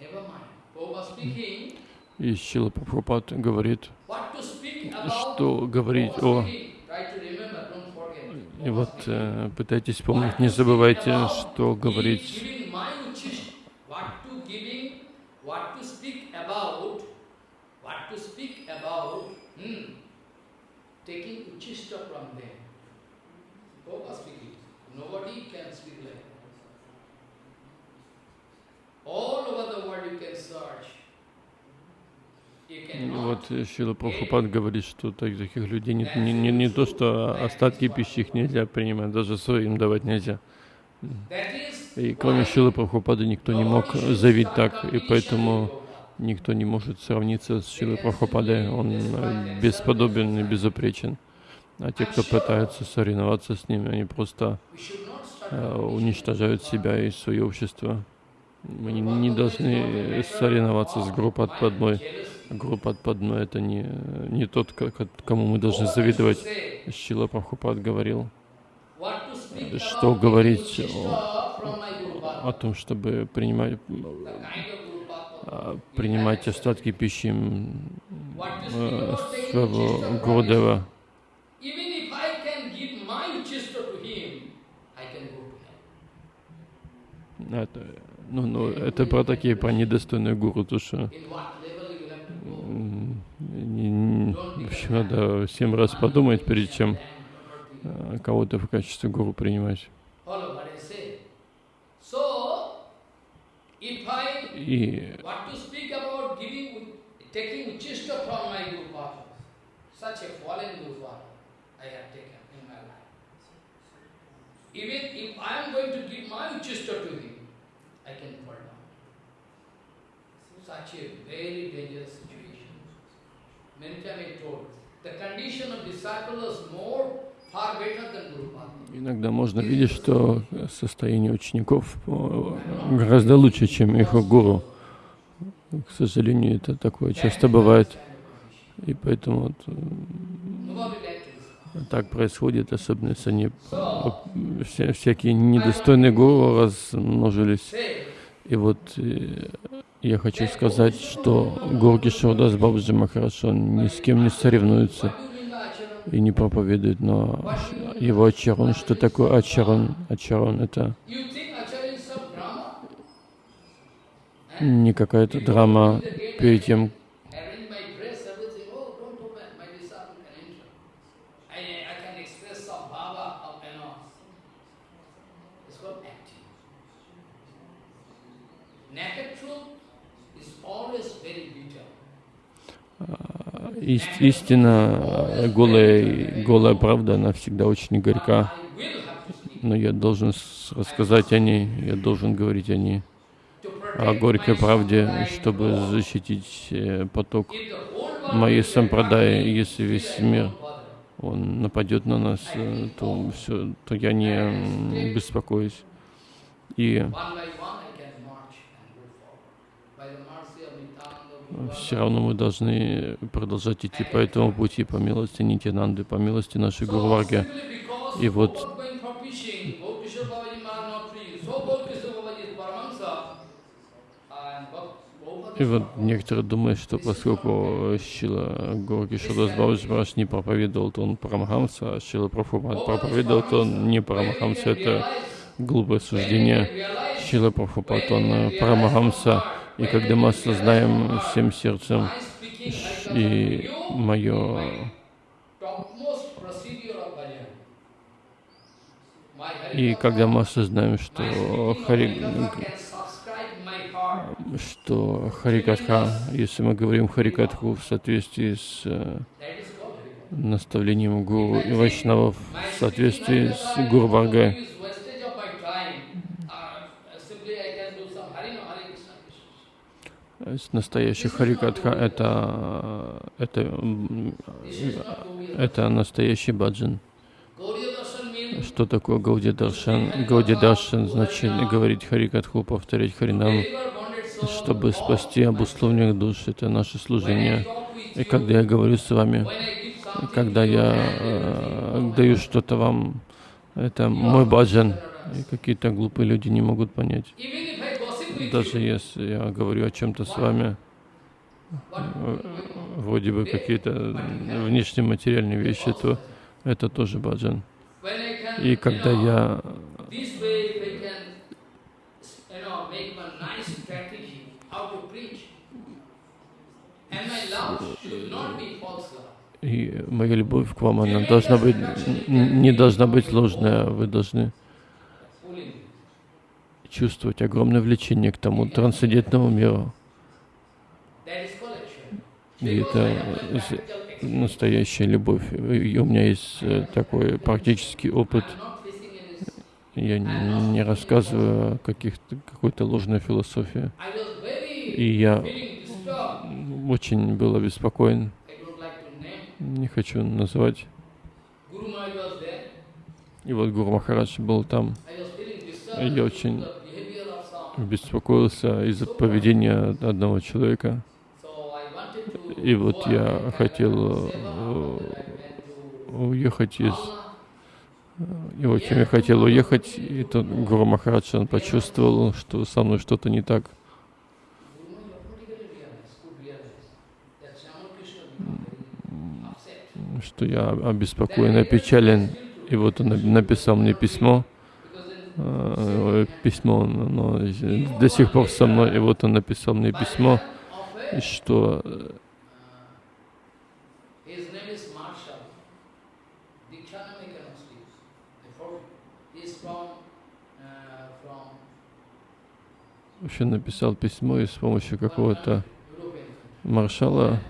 Never mind. Prabhupada speaking, И Шила Прабхупад говорит, что говорить о... И вот э, пытайтесь помнить, не забывайте, что говорить hmm. All over the world you can search. Вот э, Шила Прабхупад говорит, что так- таких людей не, не, не, не то, что остатки пищи их нельзя принимать, даже своим давать нельзя. И кроме Шилы Прабхупады никто не мог заявить так, и поэтому никто не может сравниться с Шилой Прабхупадой. Он э, бесподобен и безупречен. А те, кто пытаются соревноваться с ними, они просто э, уничтожают себя и свое общество. Мы не, должны соревноваться с группой отпадной. Группа отпадной — это не, не тот, кому мы должны завидовать. Шила Прабхупад говорил, что говорить о, о том, чтобы принимать, а, принимать остатки пищи э, своего. Гурдева. Это, ну, ну, это про такие, про недостойные гуру, то что In what level you will have to go? м, не- не- общем, надо семь раз подумать, перед чем э, кого-то в качестве гуру принимать. Such a very dangerous иногда можно видеть, что состояние учеников э, гораздо лучше, чем их гуру. К сожалению, это такое часто бывает. И поэтому э, так происходит, особенно если они вся- всякие недостойные гуру размножились. И вот э, я хочу сказать, что Горги Шурдас Бабаджи Махараш, он ни с кем не соревнуется и не проповедует, но его ачарон, что такое ачарон? Ачарон это не какая-то драма перед тем, arrange my dress, everything. Oh, don't open, my disciple can enter. I, I can express some bhava of, you know. It's called acting. Naked truth is always very bitter. Ис- истина, э, голая, голая правда, она всегда очень горька, но я должен рассказать о ней, я должен говорить о ней, о горькой правде, чтобы защитить э, поток моей сампрадаи, если весь мир он нападет на нас, э, то, все, то я не беспокоюсь. И One by one I can march and go forward. By the mercy of Nityananda все равно мы должны продолжать идти по этому пути, по милости Нитянанды, по милости нашей Гурварги. И вот- И вот некоторые думают, что поскольку Шила Горги Шадас Бабаджи не проповедовал, то он Парамахамса, а Шила Прабхупад проповедовал, то он не Парамахамса. Это глупое суждение. Шила Прабхупад, он Парамахамса. И когда мы осознаем всем сердцем и мое И когда мы осознаем, что Хари, что Харикатха, если мы говорим Харикатху в соответствии с э, наставлением Гуру и Вайшнавов, в соответствии с Harikatha Гуру is Варгой, always wastage of my time. Uh, simply I can do some Hari no Hare Krishna Krishna. с настоящий Харикатха, это, это, это настоящий баджан. Что такое Гауди Даршан? Гауди Даршан значит говорить Харикатху, повторять Харинам, чтобы спасти обусловленных душ. Это наше служение. И когда я говорю с вами, когда я э, даю что-то вам, это мой баджан. И какие-то глупые люди не могут понять. Даже если я говорю о чем-то с вами, вроде бы какие-то внешние материальные вещи, то это тоже баджан. И когда я и моя любовь к вам, она должна быть не должна быть ложная. Вы должны. Чувствовать огромное влечение к тому трансцендентному миру. И это настоящая любовь. И у меня есть э, такой практический опыт. Я не, рассказываю о какой-то ложной философии. И я очень был обеспокоен. Не хочу называть. И вот Гуру Махарадж был там. I was feeling disturbed. Я очень беспокоился из-за поведения одного человека. И вот я хотел э, уехать из... Mala. И вот я хотел уехать, и тут Гуру Махарадж, он почувствовал, что со мной что-то не так. Что я обеспокоен, опечален. И вот он написал мне письмо, э, письмо, оно до сих пор со мной, и вот он написал мне письмо, что э, uh, вообще написал письмо и с помощью какого-то маршала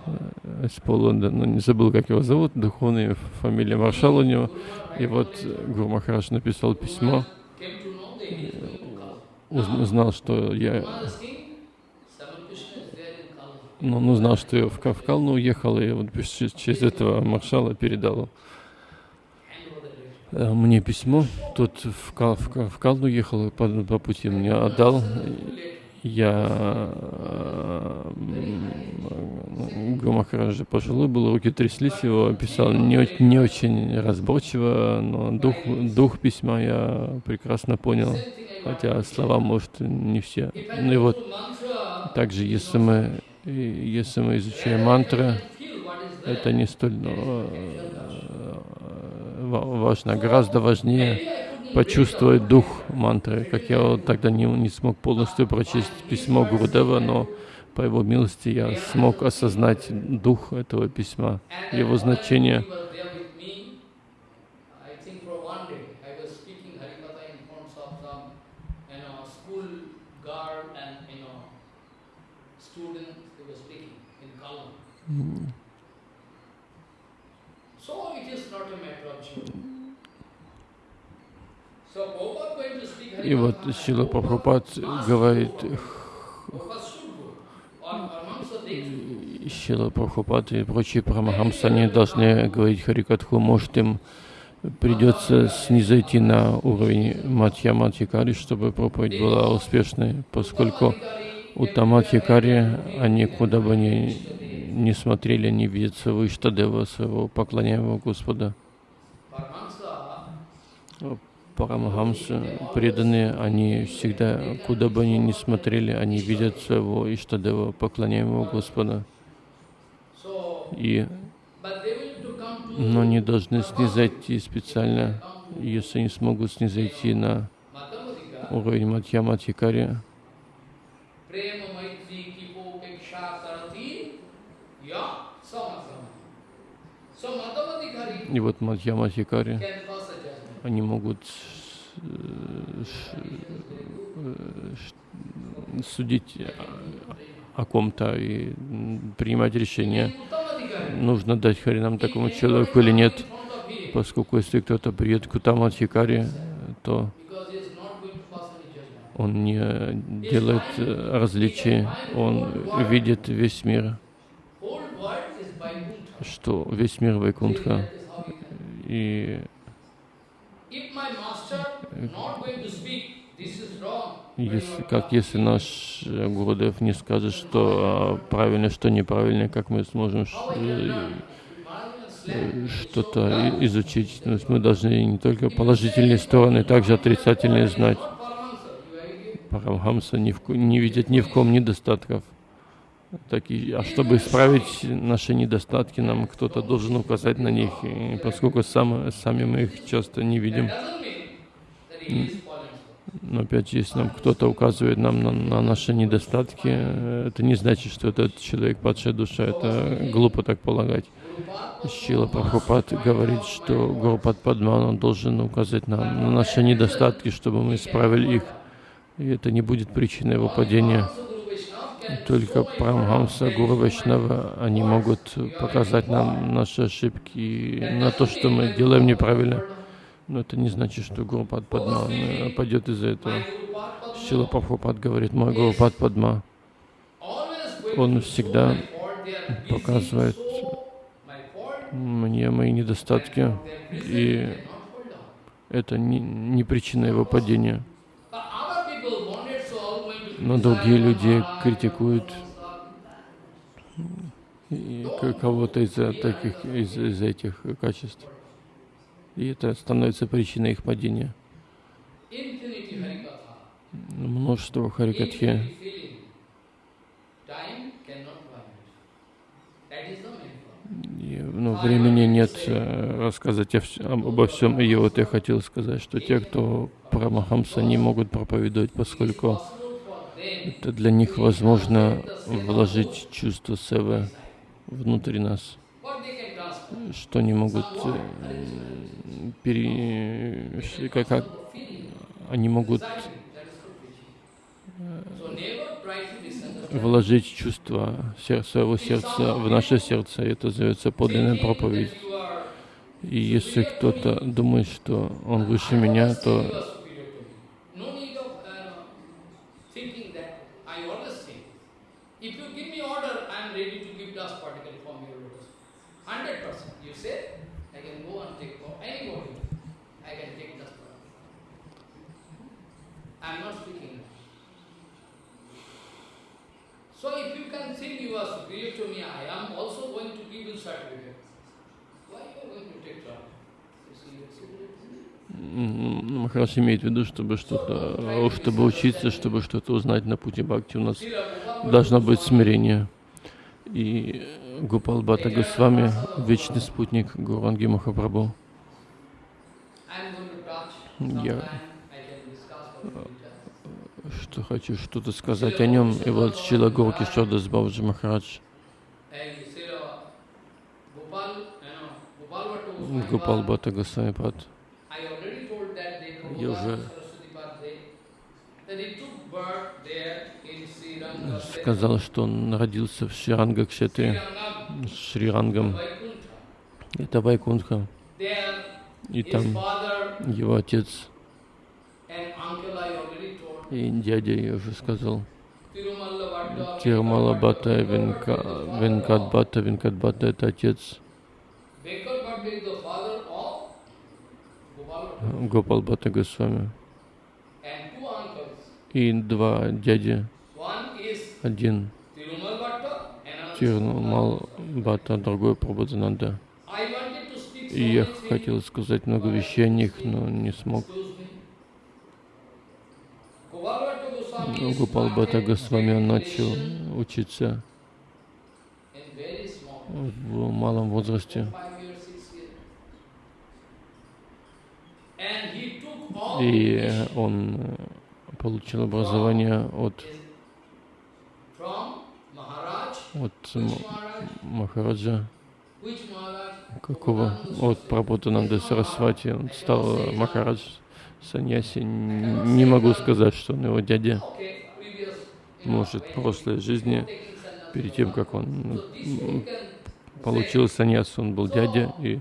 э, из Полонда, ну не забыл, как его зовут, духовная фамилия маршал у него. И вот э, Гуру Махарадж написал письмо, узнал, что я, Kala. ну, он узнал, что я в Ка- в Калну уехал, и вот через через этого маршала передал э, мне письмо. Тот в, Кал, в, Калну ехал, по, по пути мне отдал. Я э, Махараджа пожилой был, руки тряслись его, писал не, не очень разборчиво, но дух, дух письма я прекрасно понял, хотя слова, может, не все. Ну и вот также, если мы, если мы изучаем мантры, это не столь э, ва- важно, гораздо важнее почувствовать дух мантры, как я тогда не, не смог полностью прочесть письмо Гурудева, но по его милости я смог осознать дух этого письма, его значение. И вот Сила Прабхупад говорит, Сила Прабхупад и прочие Прамахамсы, они должны говорить Харикатху, может им придется снизойти на уровень Матья Матьякари, чтобы проповедь была успешной, поскольку у Таматьякари они куда бы ни, ни смотрели, не видят своего Иштадева, своего поклоняемого Господа. Парамахамсы, преданные, они всегда, куда бы они ни смотрели, они видят своего Иштадева, поклоняемого Господа. И, но они должны снизойти специально, если они смогут снизойти на уровень Матья Матьякари, и вот Матья Матьякари они могут э, судить о ком-то и принимать решение, нужно дать Харинам такому человеку или нет, поскольку если кто-то придет к Утамадхикаре, то он не делает различий, он видит весь мир, что? Весь мир Вайкунтха. И если, как если наш э, Гурудев не скажет, что а, правильно, что неправильно, как мы сможем э, э, что-то изучить. То есть мы должны не только положительные стороны, также отрицательные знать. Парамхамса не, в, не видит ни в ком недостатков. Так и, а чтобы исправить наши недостатки, нам кто-то должен указать на них, поскольку сам, сами мы их часто не видим. Но опять, если нам кто-то указывает нам на, на наши недостатки, это не значит, что этот человек падшая душа. Это глупо так полагать. Шила Прабхупад говорит, что Гурупад Падмана должен указать нам на наши недостатки, чтобы мы исправили их. И это не будет причиной его падения. Только Прамхамса, Гуру Вайшнава, они могут показать нам наши ошибки, на то, что мы делаем неправильно. Но это не значит, что Гуру Пад Падма пойдет из-за этого. Шила Прабхупад говорит, мой Гуру Пад Падма, он всегда показывает мне мои недостатки, и это не, не причина его падения но другие люди критикуют кого-то из таких из, из этих качеств. И это становится причиной их падения. Множество харикатхи. Но ну, времени нет э, рассказать обо всем. И вот я хотел сказать, что те, кто про Махамса не могут проповедовать, поскольку это для них возможно вложить чувство севы внутрь нас, что они могут э, пере... как, как они могут э, вложить чувство своего сердца в наше сердце. Это зовется подлинная проповедь. И если кто-то думает, что он выше меня, то So if you can think you are superior to me, I am also going to give you certificate. Why you are going to take trouble? Махараш имеет в виду, чтобы что-то, чтобы учиться, чтобы что-то узнать на пути бхакти, у нас должно быть смирение. И Гупал Бата Госвами, вечный спутник Гуранги Махапрабху. Я Sometime I can discuss for details. Что хочу что-то сказать о нем. И вот Шила Горки Шодас Бабджи Махарадж, already told that day Я уже сказал, что он родился в Шриранга Кшетре, Шрирангам. Это Вайкунтха. There И там его отец и дядя, я уже сказал, Тирумала Бхатта, Венка, Венкат Бхатта, Венкат Бхатта это отец Venkal Bhatta is the father of Gopal Bhatta. Гопал Бхатта Госвами. И два дяди, один Бхатта, другой Прабхадананда. И я хотел сказать много вещей о них, но не смог. Бхатта started Госвами он начал учиться в малом возрасте. И он получил образование от, от Махараджа. Какого? От Прабхутананда Сарасвати. Он стал э, Махарадж Саньяси. Не могу сказать, что он его дядя. Может, в прошлой жизни, перед тем, как он can получил саньяс, он был дядя. И,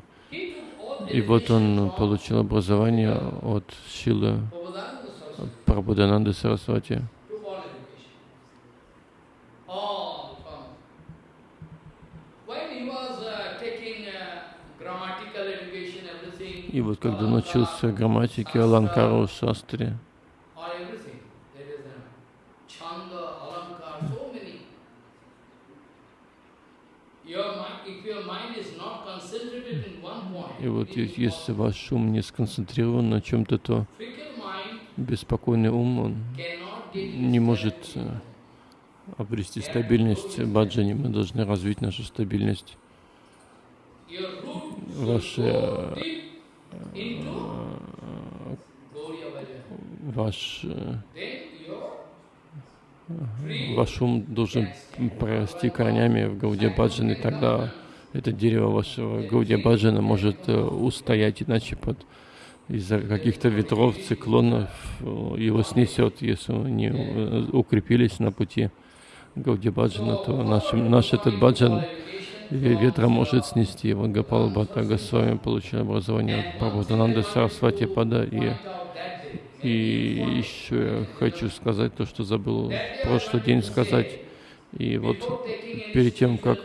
и вот он получил образование от Шилы. Прабхудананды Сарасвати. took all education. All from. When he was uh, taking uh, grammatical education, everything, И вот когда научился грамматике, Аланкару, Шастре, И вот если ваш ум не сконцентрирован на чем-то, то беспокойный ум, он не может э, обрести стабильность в баджане. Мы должны развить нашу стабильность. Ваши, Ваш, э, ваш ум должен прорасти корнями в Баджан, и тогда это дерево вашего Гауде Баджана может э, устоять, иначе под из-за каких-то ветров, циклонов э, его снесет, если не э, укрепились на пути Гауди Баджана, то наш, наш этот баджан ветра может снести. Вот Гапал Бхатта Госвами получил образование от Прабхутананды Сарасвати Пада. И, и еще я хочу сказать то, что забыл в прошлый день сказать. И вот перед тем, как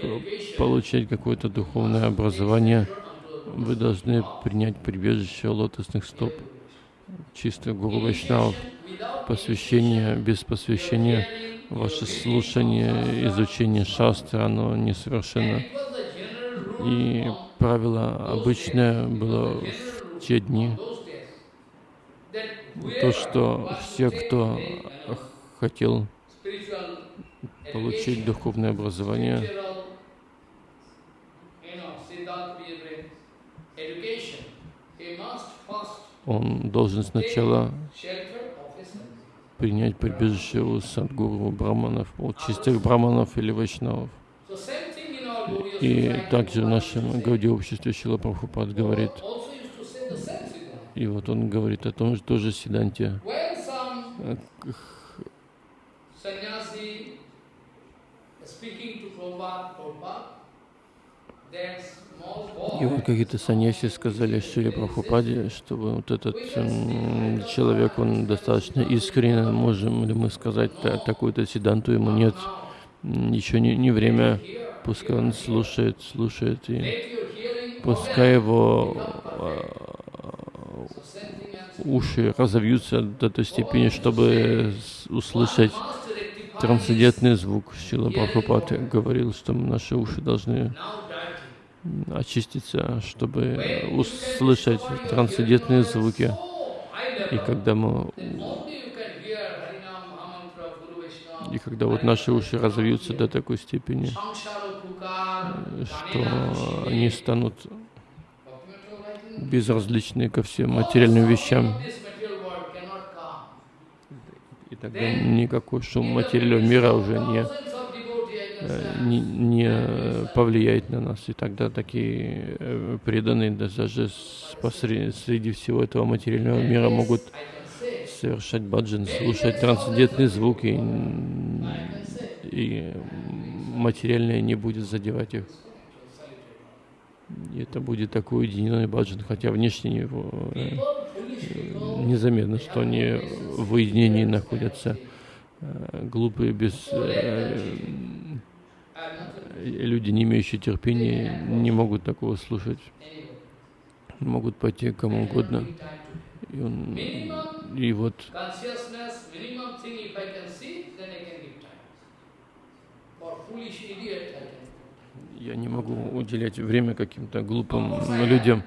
получить какое-то духовное образование, вы должны принять прибежище лотосных стоп, чисто Гуру Вайшнавов, посвящение, без посвящения, ваше слушание, изучение шастры, оно несовершенно. И правило обычное было в те дни, то, что все, кто хотел получить духовное образование, он должен сначала принять прибежище у садгуру браманов, у чистых браманов или вайшнавов. И также в нашем Гауди обществе Шила Прабхупад говорит, и вот он говорит о том, что тоже Сиданте, sannyasi speaking to Prabhupada, Prabhupada, и вот какие-то саньяси сказали Шиле Прабхупаде, что вот этот человек, он достаточно искренен, можем ли мы сказать та- такую-то Сиданту, ему нет, еще не, не время, пускай он слушает, слушает, и пускай его and уши разовьются до той степени, чтобы услышать трансцендентный звук. Шила Прабхупад говорил, что наши уши должны очиститься, чтобы услышать трансцендентные звуки. И когда мы и когда вот наши уши разовьются до такой степени, что они станут безразличны ко всем материальным вещам. И тогда никакой шум материального мира уже не, не, не повлияет на нас. И тогда такие э, преданные даже среди всего этого материального мира могут совершать баджан, слушать трансцендентные звуки, и, материальное не будет задевать их. И это будет такой уединенный баджан, хотя внешне его э, незаметно, что они в уединении находятся. Э, Глупые, без э, люди, не имеющие терпения, не могут такого слушать. Могут пойти кому угодно. И, он, и вот я не могу уделять время каким-то глупым людям.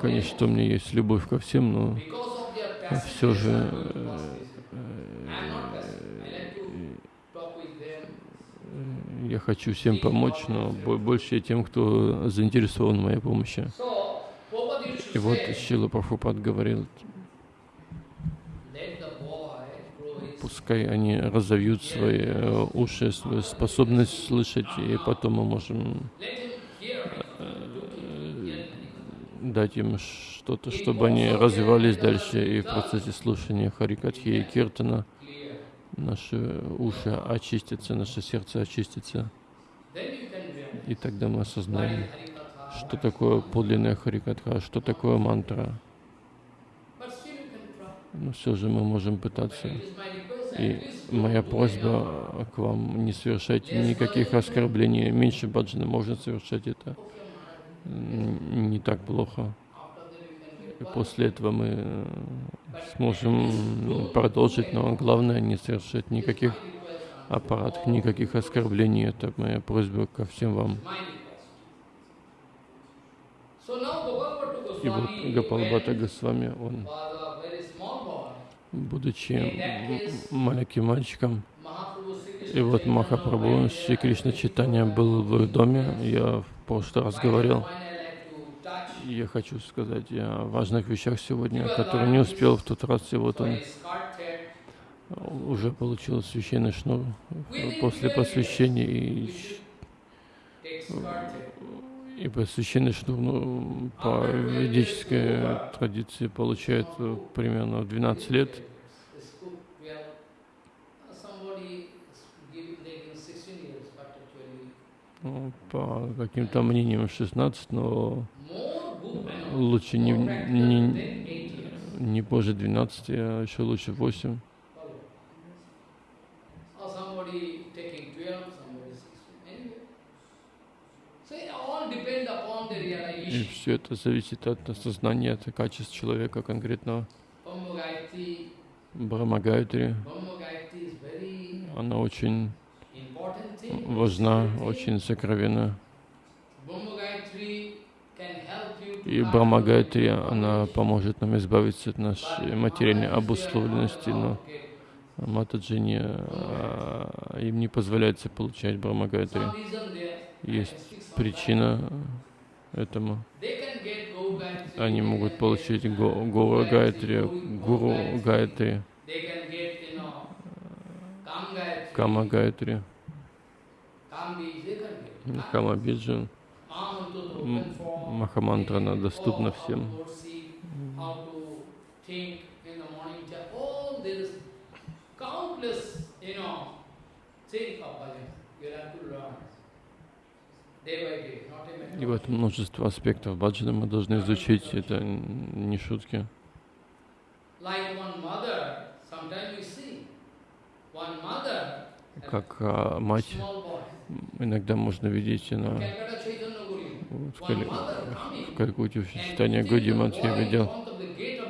Конечно, у меня есть любовь ко всем, но все же nature, э, I'm not passive. I like to talk with them. э, я хочу всем помочь, но бо- больше тем, кто заинтересован в моей помощи. И вот Шила Прабхупад говорил, пускай они разовьют свои э, уши, свою способность слышать, и потом мы можем many дать им что-то, чтобы они развивались дальше и в процессе слушания Харикатхи и Киртана. Наши уши очистятся, наше сердце очистится, и тогда мы осознаем, что такое подлинная Харикатха, что такое мантра. Но все же мы можем пытаться. И моя просьба к вам, не совершайте никаких оскорблений. Меньше баджана можно совершать это. Не так плохо. After that you can И после этого мы э, сможем продолжить, но главное не совершать никаких аппаратов, никаких оскорблений. Это моя просьба ко всем вам. И вот Гапалбата Госвами, он, будучи маленьким мальчиком, и вот Махапрабху Шри. Кришна Читания был в их доме, я в прошлый раз говорил. When I like to touch И Я хочу сказать о важных вещах сегодня, которые не успел в тот раз, и вот он уже получил священный шнур после посвящения, и, и священный шнур ну, по ведической традиции получает э, примерно в 12 лет. This cook, we have somebody giving taking 16 years, but actually Ну, По каким-то мнениям 16, но лучше не, не, than 8 years. не позже 12, а еще лучше 8. Follow. Or somebody taking 12, somebody 16. Anyway. So it all depend upon the И все это зависит от осознания, от качеств человека конкретного. Brahma Gayatri, Брахма Гайатри, Brahma Gayatri is very она очень важна, очень сокровенна. И material она поможет нам избавиться от нашей материальной обусловленности, но to Матаджи не, а, им не позволяется получать there. Есть причина этому. Они могут получить Го- Гора Gauri- Гуру Gayatri, Кама get. Кама Биджан. Махамантра, она доступна Oh, всем. И вот множество аспектов баджана мы должны изучить. Это не шутки. Как а, мать, иногда можно видеть на Calcutta Chaitanya Guru, в, Кали- в coming, Калькутте в читании Годи Мат я видел,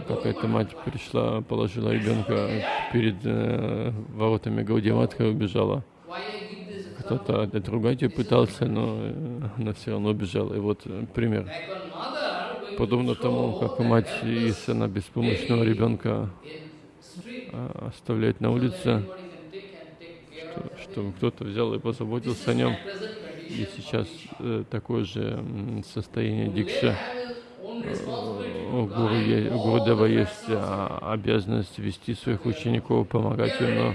как эта мать пришла, положила ребенка перед э, воротами Гауди Матха и убежала. Кто-то отругать ее пытался, но э, она все равно убежала. И вот э, пример. Подобно тому, как мать, если она беспомощного ребенка а, оставляет на улице, что- baby. кто-то взял и позаботился о нем. И сейчас э, такое же состояние own Э, у, гуру, Гурудева есть а, обязанность вести своих учеников, помогать им, но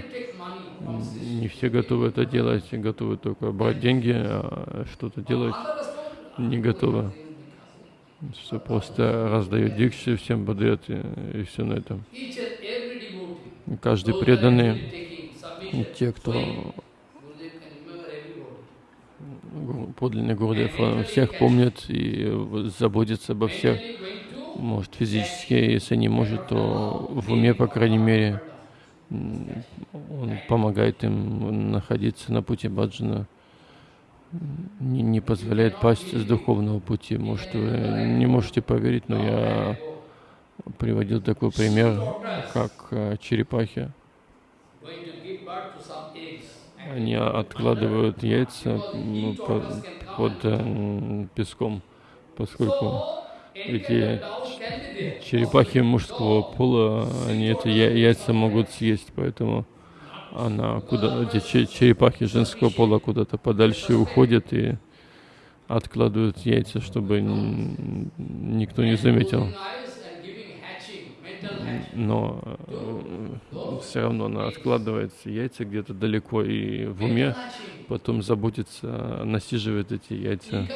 не все готовы это делать, готовы только брать деньги, а что-то делать не готовы. Что просто раздают дикши, всем подает и, и все на этом. Каждый преданный, те, кто подлинный Гурдев, всех помнит и заботится обо всех. Может физически, если не может, то в уме, по крайней мере, он помогает им находиться на пути баджана, не, не позволяет пасть с духовного пути. Может, вы не можете поверить, но я приводил такой пример, как э, черепахи. Они откладывают яйца м, по- под э, песком, поскольку эти черепахи мужского пола, они это яйца могут съесть, поэтому она куда эти че- черепахи женского пола куда-то подальше уходят и откладывают яйца, чтобы никто не заметил. Но все равно она откладывает яйца где-то далеко и в уме потом заботится, насиживает эти яйца.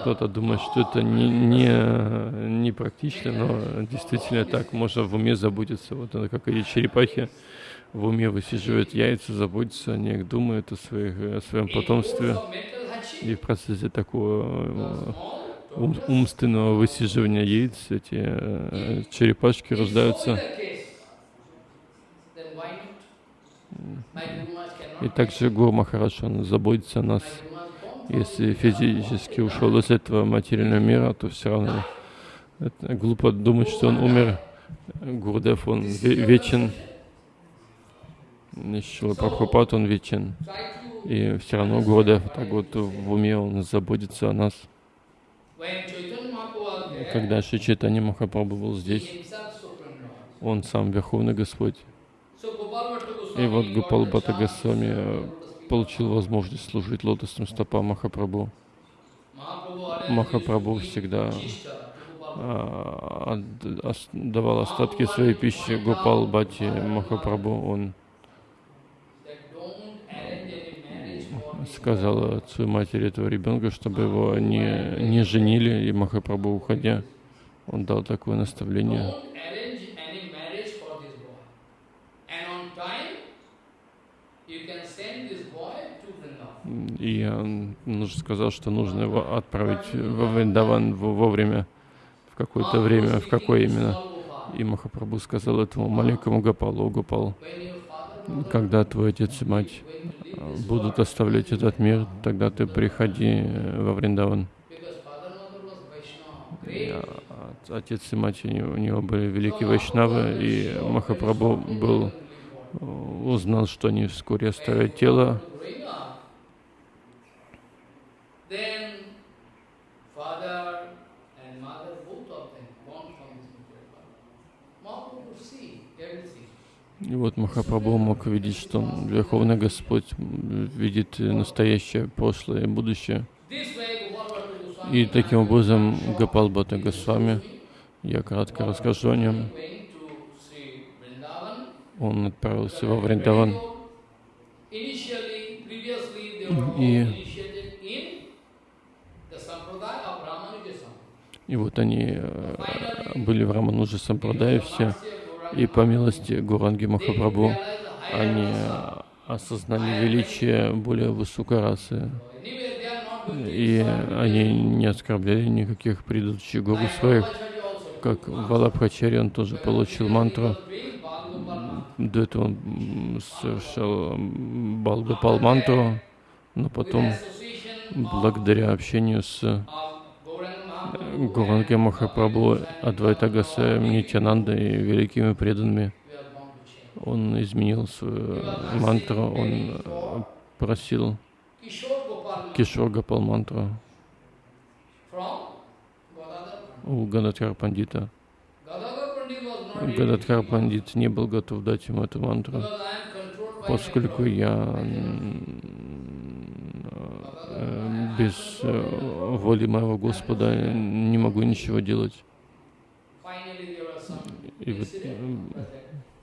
Кто-то думает, что это не, не, не практично, но действительно так, можно в уме заботиться. Вот это как эти черепахи в уме высиживают яйца, заботятся о них, думают о, своих, о своем потомстве. И в процессе такого э, ум- умственного высиживания яиц эти э, черепашки рождаются. И также Махарадж, он заботится о нас. Если физически ушел из этого материального мира, то все равно это глупо думать, что он умер. Гурдев, он ве- вечен. Шила Прабхупад, он вечен. И все равно Гурдев так вот в уме он заботится о нас. Когда Шри Чайтанья Махапрабху был здесь, он сам Верховный Господь. И вот Гопал Бхатта Госвами э, получил возможность служить лотосным стопам Махапрабху. Махапрабху всегда ос- давал остатки своей пищи Гопал Бхати Махапрабху. Он сказал отцу и матери этого ребенка, чтобы его не, не женили, и Махапрабху, уходя, он дал такое наставление. И он нужно сказал, что нужно его отправить во Вриндаван во- вовремя, в какое-то время, в какое именно. И Махапрабху сказал этому маленькому Гопалу, «О, Гопал, когда твой отец и мать будут оставлять этот мир, тогда ты приходи э, во Вриндаван. И, great. а, от- Отец и мать у него, были великие вайшнавы, и Махапрабху был, э, узнал, что они вскоре оставят тело, then father И вот Махапрабху мог видеть, что Верховный Господь видит настоящее, прошлое и будущее. И таким образом Гопал Бхатта Госвами, я кратко расскажу о нем, он отправился во Вриндаван. И- И вот они э, были в Рамануджа Сампрадае все, и по милости Гуранги Махапрабху они осознали величие более высокой расы, и они не оскорбляли никаких предыдущих гуру своих, как Валабхачари, он тоже получил мантру. До этого он совершал Балгопал мантру, но потом, благодаря общению с Гуранги Махапрабху, Адвайта Гасаем, Нитянандой и великими преданными, он изменил свою мантру, он э, просил Кишор Гопал мантру у Гададхар Пандита. Гададхар Пандит не был готов дать ему эту мантру, поскольку я без э, воли моего Господа не могу ничего делать. И вот,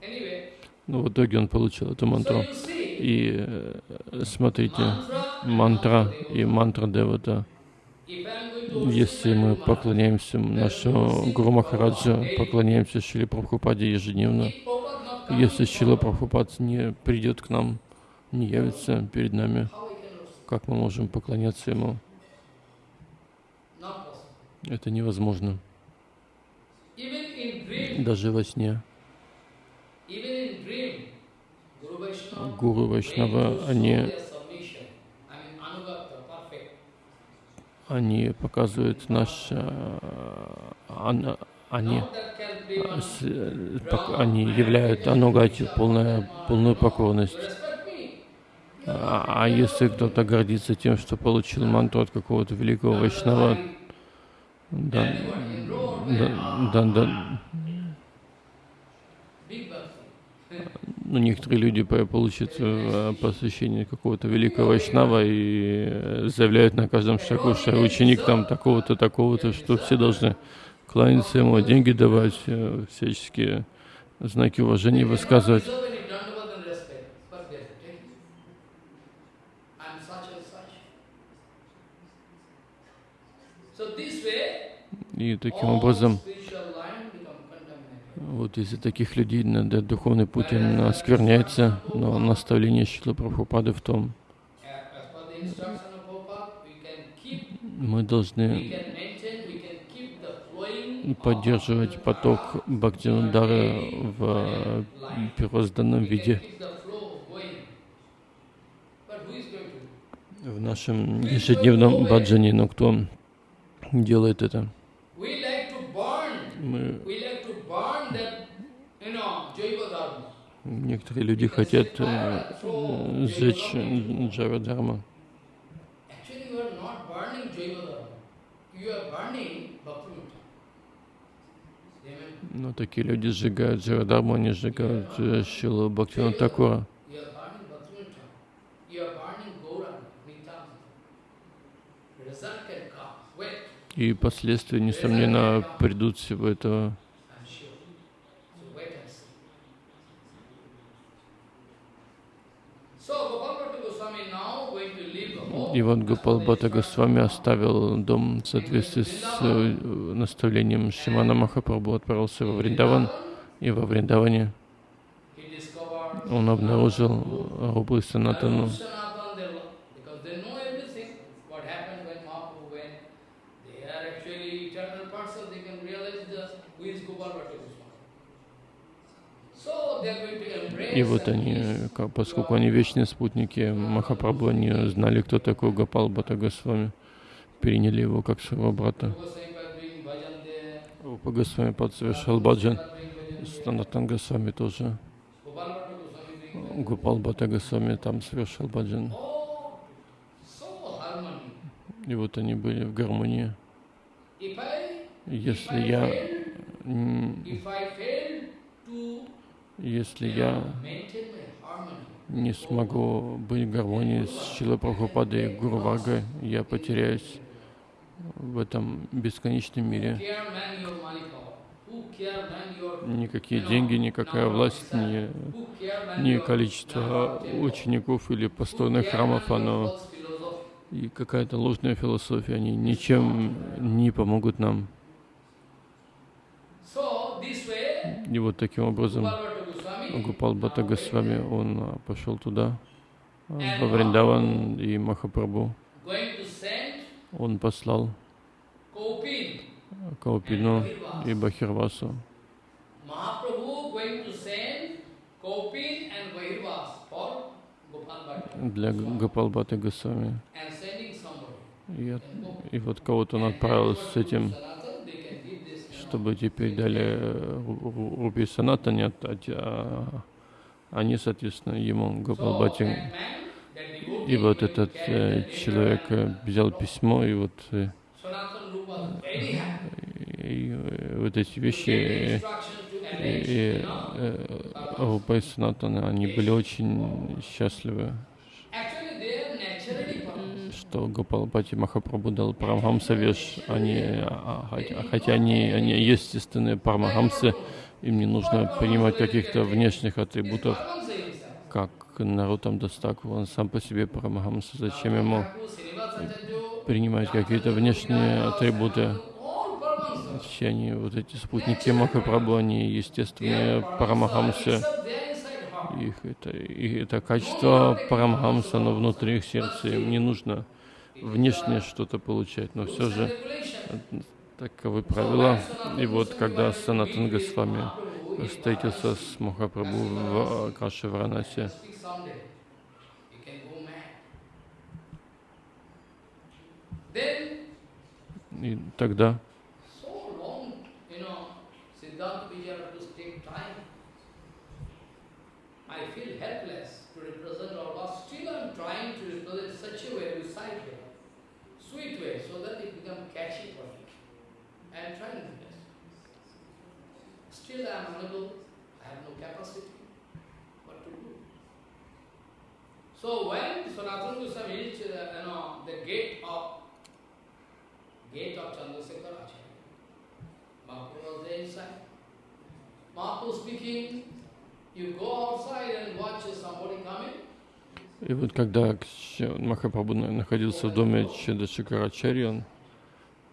Anyway, ну, в итоге он получил эту мантру. И э, смотрите, мантра и мантра Девата. Если мы поклоняемся нашему Гуру Махараджа, поклоняемся Шиле Прабхупаде ежедневно, если Шила Прабхупад не придет к нам, не явится перед нами, how we can worship? Как мы можем поклоняться Ему? Это невозможно. Даже во сне. Гуру Вайшнава, они, они показывают наш... э, Они, э, пок- они являют анугати полная, полную покорность. А, а если кто-то гордится тем, что получил мантру от какого-то великого вайшнава, да, да, да, ну, некоторые люди по- получат э, посвящение какого-то великого вайшнава и э, заявляют на каждом шагу, что ученик там такого-то, такого-то, что все должны кланяться ему, деньги давать, э, всяческие знаки уважения высказывать. Deserve any dandavat and respect, but they have to take it. I'm such and such. So this way, И таким образом, вот из-за таких людей духовный путь оскверняется, но наставление Шилы Прабхупады в том, мы должны поддерживать поток Бхактивинодары в э, первозданном виде. в нашем ежедневном баджане, но кто делает это? Мы, некоторые люди хотят э, э, сжечь Джава Дharma. Actually, you are not burning Jaiva Dharma. You are burning Bhaktivinoda. Amen. Но такие люди сжигают Джава Дharma, они сжигают э, Шилу Бхактивина Такура. И последствия, несомненно, придут всего этого. И вот Гопал Бхатта Госвами оставил дом в соответствии с э, наставлением Шимана Махапрабху, отправился во Вриндаван. И во Вриндаване он обнаружил Рубы Санатану. И вот они, поскольку они вечные спутники Махапрабху, они знали, кто такой Гопал Бхатта Госвами, приняли его как своего брата. Рупа Госвами баджан. Санатан Госвами тоже. Гопал Бхатта Госвами там совершал баджан. И вот они были в гармонии. Если я, если я не смогу быть в гармонии с Шила Прабхупадой и Гуру Варгой, я потеряюсь в этом бесконечном мире. Никакие деньги, никакая власть, ни, ни количество учеников или построенных храмов, оно и какая-то ложная философия, они ничем не помогут нам. И вот таким образом Гупал Бхатта Госвами, он а, пошел туда, а, во Вриндаван, и Махапрабху, он послал Каупину и Бахирвасу. Для Гопал Бхатта Госвами. И, и вот кого-то он отправил с этим, Sanatan, they can give this, you know, чтобы теперь дали э, Ру- Ру- Рупи Санатане, а- они, соответственно, ему, Гопал So, Бхатти. that man, that devotee И вот этот э, человек э, взял письмо, и вот, и, вот эти вещи, и, и, э, Рупа и Санатана, они были очень счастливы, что Гопал Бхатти Махапрабху дал Парамхамса веш, они, а- а- хотя, хотя они, они естественные Парамхамсы, Им не нужно принимать каких-то внешних атрибутов, как Нарутам Дастаку. Он сам по себе Парамахамса. Зачем ему принимать какие-то внешние атрибуты? Все они, вот эти спутники Махапрабху, они естественные Парамахамсы. Их это, и это качество Парамхамса, но внутри их сердца им не нужно внешне что-то получать, но все же таковы правила. И вот когда Санатан Госвами встретился с Махапрабху в Каше. Then и тогда. I feel helpless to represent all but still I'm trying to represent such a way, recite way, sweet way, so that it become catchy for me. I am trying best. Still I am unable, I have no capacity. What to do? So when Sanatana Goswami reached, uh, you know, the gate of gate of Chandrasekhar Acharya. Mahaprabhu was there inside. Mahaprabhu speaking, you go outside and watch somebody coming. И вот когда Махапрабху на- находился в доме Чедашикарачари, он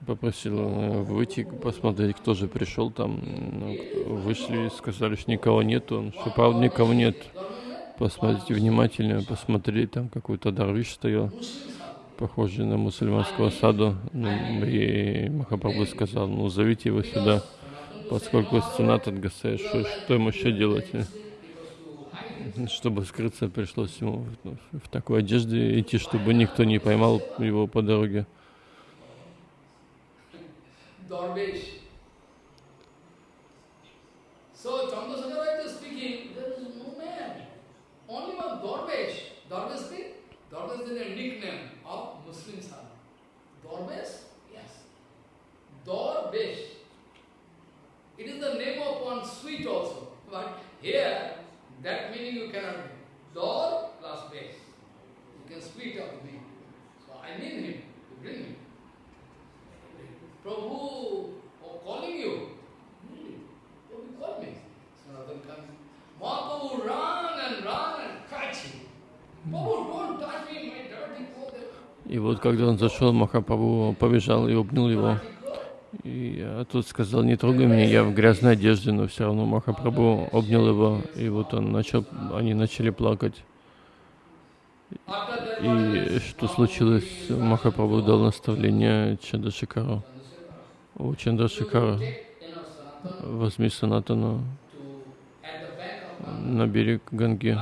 попросил выйти, посмотреть, кто же пришел там. Ну, Вышли сказали, что никого нету. Он, что правда никого нет. Посмотрите внимательно, посмотри, там какой-то дарвиш стоял, похожий на мусульманского саду. Ну, и Махапрабху сказал, ну зовите его сюда, поскольку сценат от что, что ему еще делать? Э? Чтобы скрыться, пришлось ему в, такой одежде идти, чтобы никто не поймал его по дороге. Darvish. It is the name of one sweet also. But here, that meaning you cannot make. Dor plus base. You can split the meaning. So I mean him, to bring him. Prabhu oh, calling you. Really? Prabhu call me. Sanatan comes. Mahaprabhu run and run and catch him. Prabhu, don't touch me, my dirty clothes. И вот когда он зашел, Махапрабху побежал и обнял его. И я тут сказал, не трогай меня, я в грязной одежде, но все равно Махапрабху обнял его, и вот он начал, они начали плакать. И что случилось? Махапрабху дал наставление Чандрашикару. О, Чандрашикара, возьми Санатану на берег Ганги.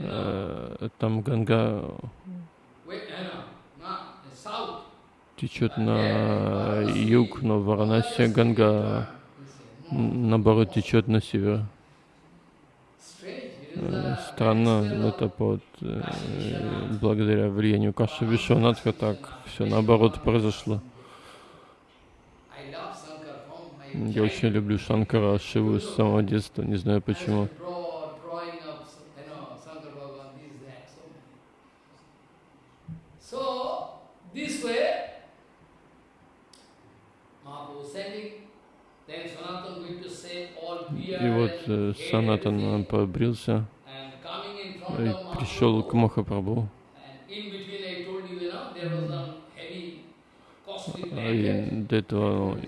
Uh, Там Ганга течет на юг, но в Ганга наоборот течет на север. Э, Странно, of- это под, э, благодаря влиянию Каши Вишванатха так все наоборот произошло. Я очень люблю Шанкара, Шиву с самого детства, не знаю почему. Draw, drawing of, you know, Shankar Bhagavan, this, that, so many. So, this way, Mahaprabhu sending, then Sanatan going to say all beard И вот э, Санатан побрился и пришел к Махапрабху. costly И до этого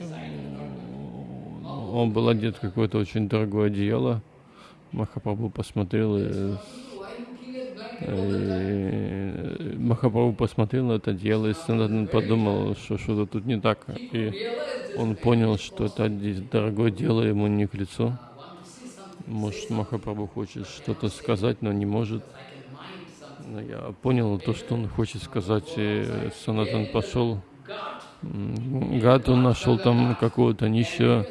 он был одет какое-то очень дорогое одеяло. Махапрабху посмотрел и, и Махапрабху посмотрел на это одеяло, и Санатан подумал, что что-то тут не так. И он понял, что это дорогое дело ему не к лицу. I want to see something. Может, Махапрабху хочет что-то сказать, но не может. Но я понял то, что он хочет сказать, и Санатан пошел. Гад он нашел там какого-то нищего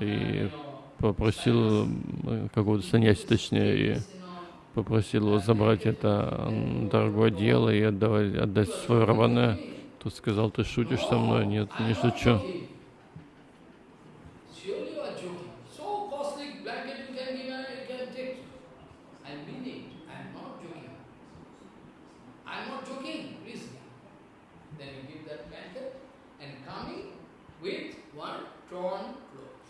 и попросил какого-то саньяси, точнее, и попросил его забрать это дорогое дело и отдавать, отдать свое раване. Тот сказал, ты шутишь со мной? Нет, не шучу. joking. Surely you are joking. So costly blanket you can give and you can take. I mean it. I am not joking. I am not joking, please. torn clothes.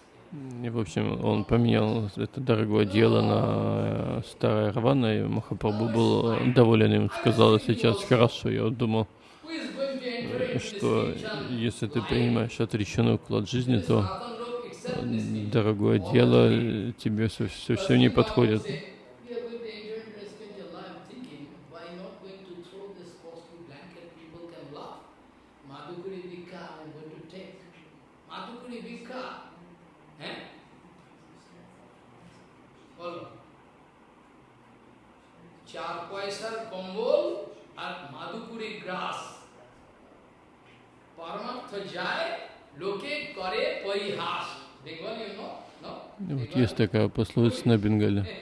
И, в общем, он поменял это дорогое дело на э, старое рваное, и Махапрабху был доволен им, сказал, сейчас хорошо. Я думал, э, что если ты принимаешь отреченный уклад жизни, то дорогое дело э, тебе совсем не подходит. Вот есть такая пословица на Бенгале.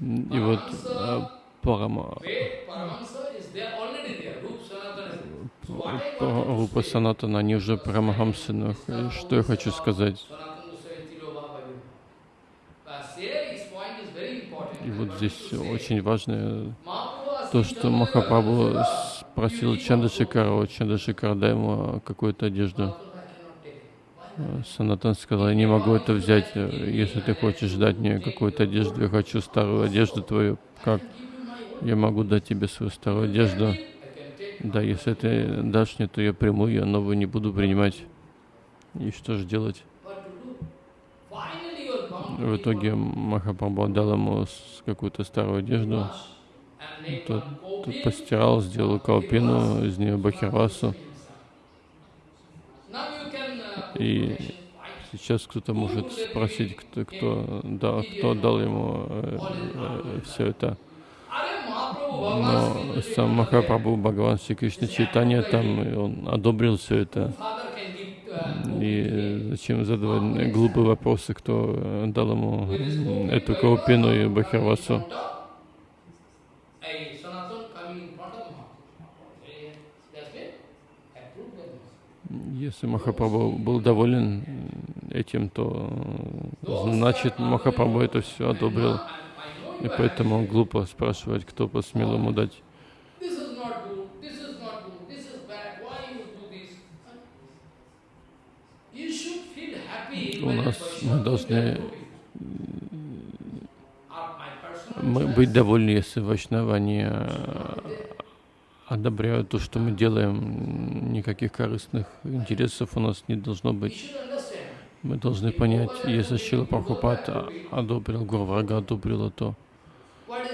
И вот а, Парама, Рупа Санатана, они уже х- что я хочу сказать. И вот здесь очень важное то, что Махапрабху спросил Чандашикара, Чандашикар, дай ему какую-то одежду. А Санатан сказал, я не могу это взять, если ты хочешь дать мне какую-то одежду, я хочу старую одежду твою, как я могу дать тебе свою старую одежду? Да, если ты дашь мне, то я приму ее, новую не буду принимать. И что же делать? В итоге Махапрабху отдал ему какую-то старую одежду, тот, тот постирал, сделал калпину, из нее бахирвасу. И сейчас кто-то может спросить, кто, кто, да, кто дал ему все это. Are Mahaprabhu Bhagavan Sri Но сам Махапрабху Бхагаван Шри Кришна Чайтанья там, и он одобрил все это. И зачем задавать глупые вопросы, кто э, дал ему эту каупину и бахирвасу? Если Махапрабху был доволен этим, то э, значит Махапрабху это все одобрил. И поэтому глупо спрашивать, кто посмел ему дать. У нас мы должны personal мы быть довольны, если Вайшнава они э, одобряют то, что мы делаем. Никаких корыстных интересов у нас не должно быть. Мы должны понять, если Шила Прабхупад одобрил, Гурварга одобрила, то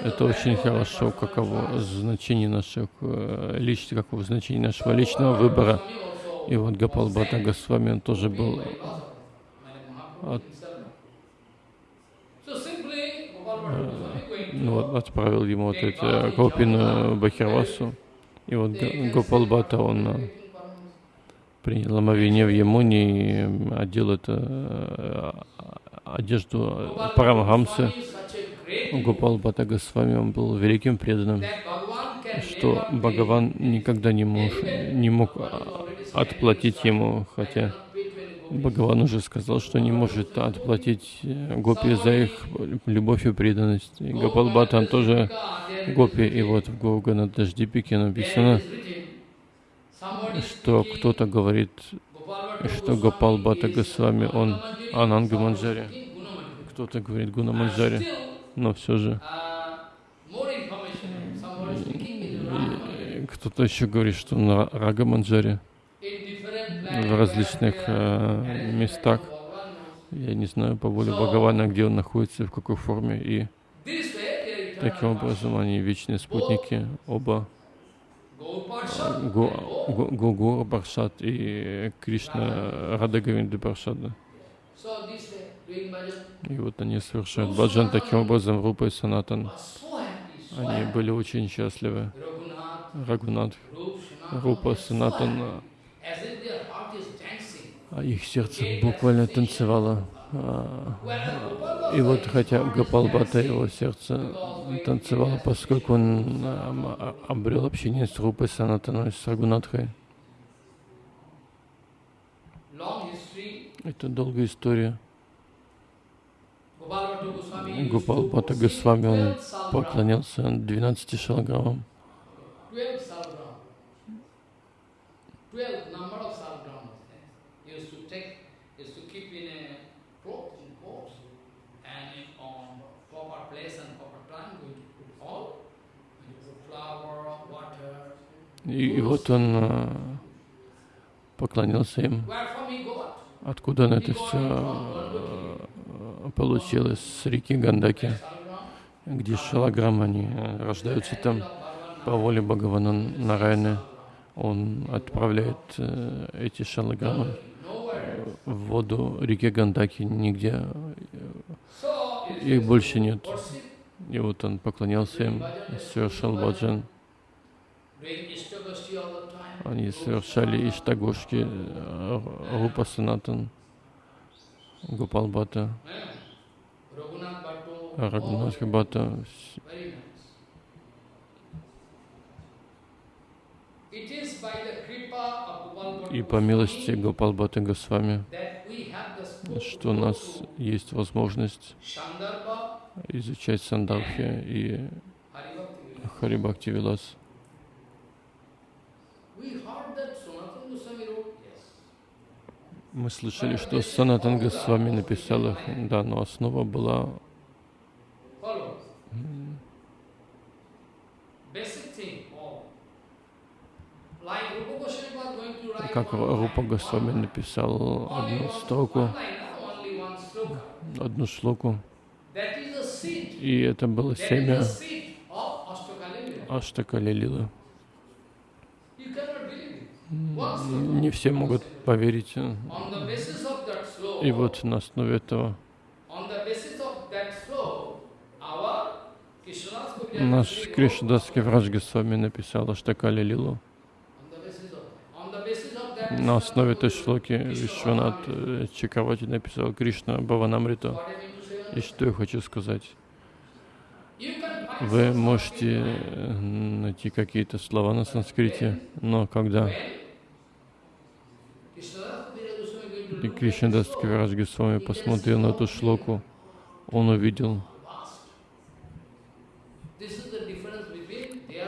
это очень хорошо, каково значение наших э, личных, каково значение нашего личного выбора. И вот Гапал Бхатта Госвами, он тоже был от- to ну, вот, отправил ему вот эти Копину Бахирвасу. И вот Гопал Бхатта, он э, принял омовение в Ямуне и одел это э, одежду Парамахамсы. Гопал Бхатта Госвами, он был великим преданным, что Бхагаван никогда не, мож, не мог а, отплатить ему, хотя Бхагаван уже сказал, что не может отплатить э, гопи за их любовь и преданность. И Гопал Бхатта он тоже гопи. И вот в Гогана Даждипике написано, что кто-то говорит, что Гопал Бхатта Госвами, он Ананга Манджари. Кто-то говорит Гуна Манджари. Но все же и кто-то еще говорит, что он Ра- Рага Манджари в различных э, местах. Я не знаю по воле Бхагавана, где он находится, в какой форме. И таким образом они вечные спутники, оба Го- Го- Гогур Баршат и Кришна Радагавинды Баршада. И вот они совершают баджан таким образом, Рупа и Санатан. Они были очень счастливы. Рагунат, Рупа, Санатан, а их сердце буквально танцевало. А, И вот хотя Гапалбата его сердце танцевало, поскольку он а, обрел общение с Рупой Санатаной, с Рагунатхой. Это долгая история. Гупал worship Госвами, он 12 salgrams. поклонялся 12 шалаграммам. 12 salgram. 12 number of salgrams. He used to take, used to keep in a cloth, in pots, and in, on proper place and proper time, going to put all, going to put flour, water. И, и вот он а, поклонился им. Откуда он это все а, получилось? С реки Гандаки, где шалаграм, они а, рождаются там по воле Бхагавана Нараяны. Он отправляет э, эти шалаграммы Nowhere. в воду реки Гандаки, нигде их больше нет. И вот он поклонялся им, совершал баджан. Они совершали иштагошки, э, Рупа Санатан, Гопал Бхатта, Yeah. Raghunath Bhattu, all Рагунатха Бхатта. Very nice. It is by the kripa of Gopal И по милости Goswami Гопал Бхатта Госвами, что у нас есть возможность изучать Сандархи и. Харибхакти Вилас. Мы слышали, что Санатан Госвами написал их, да, но основа была как Рупа Госвами написал одну строку, одну шлоку, и это было семя the seed of Ashtakali Lila. Аштака Лилила. You cannot believe it. One sloka. Не все могут поверить. И вот на основе этого наш Кришнадасский врач Госвами написал Аштака Лилилу. on the basis of on the basis of that На основе этой шлоки Вишванат э, Чакравати написал Кришна Баванамрита. И что я хочу сказать? Вы можете э, найти какие-то слова на санскрите, но когда и Кришнадас Кавирадж Госвами посмотрел на эту шлоку, он увидел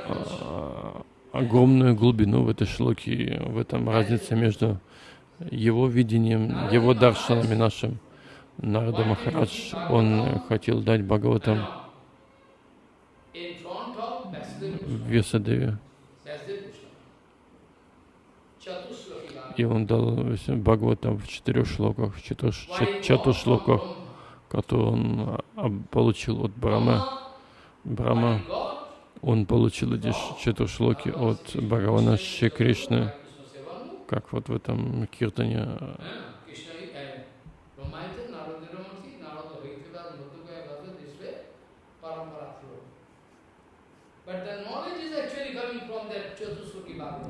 а, огромную глубину в этой шлоке, в этом разница между его видением, его даршанами нашим. Нарада Махарадж, он хотел дать Бхагаватам. В Весадеве, и он дал Бхагаватам в четырех шлоках, в чат- чатушлоках, которые он а, получил от Брахмы. Брахма, он получил эти чатушлоки от Бхагавана Шри Кришны, как вот в этом киртане. But the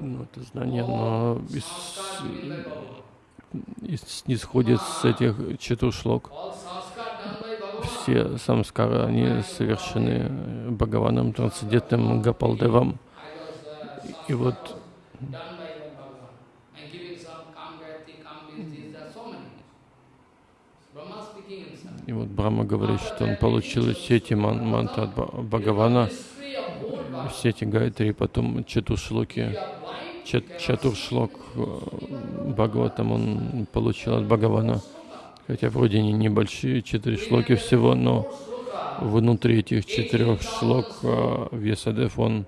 ну, это знание, но из, из- исходит с этих Bhagavan. Все самскары, они совершены Бхагаваном, трансцендентным Гапалдевом. И вот. И вот Брахма говорит, что он получил все эти ман- мантры от Бхагавана, Все эти гайтри, потом чатушлоки, чат, чатуршлок э, Бхагаватам он получил от Бхагавана. Хотя вроде они небольшие, четыре шлоки всего, но внутри этих четырех шлок э, Весадев он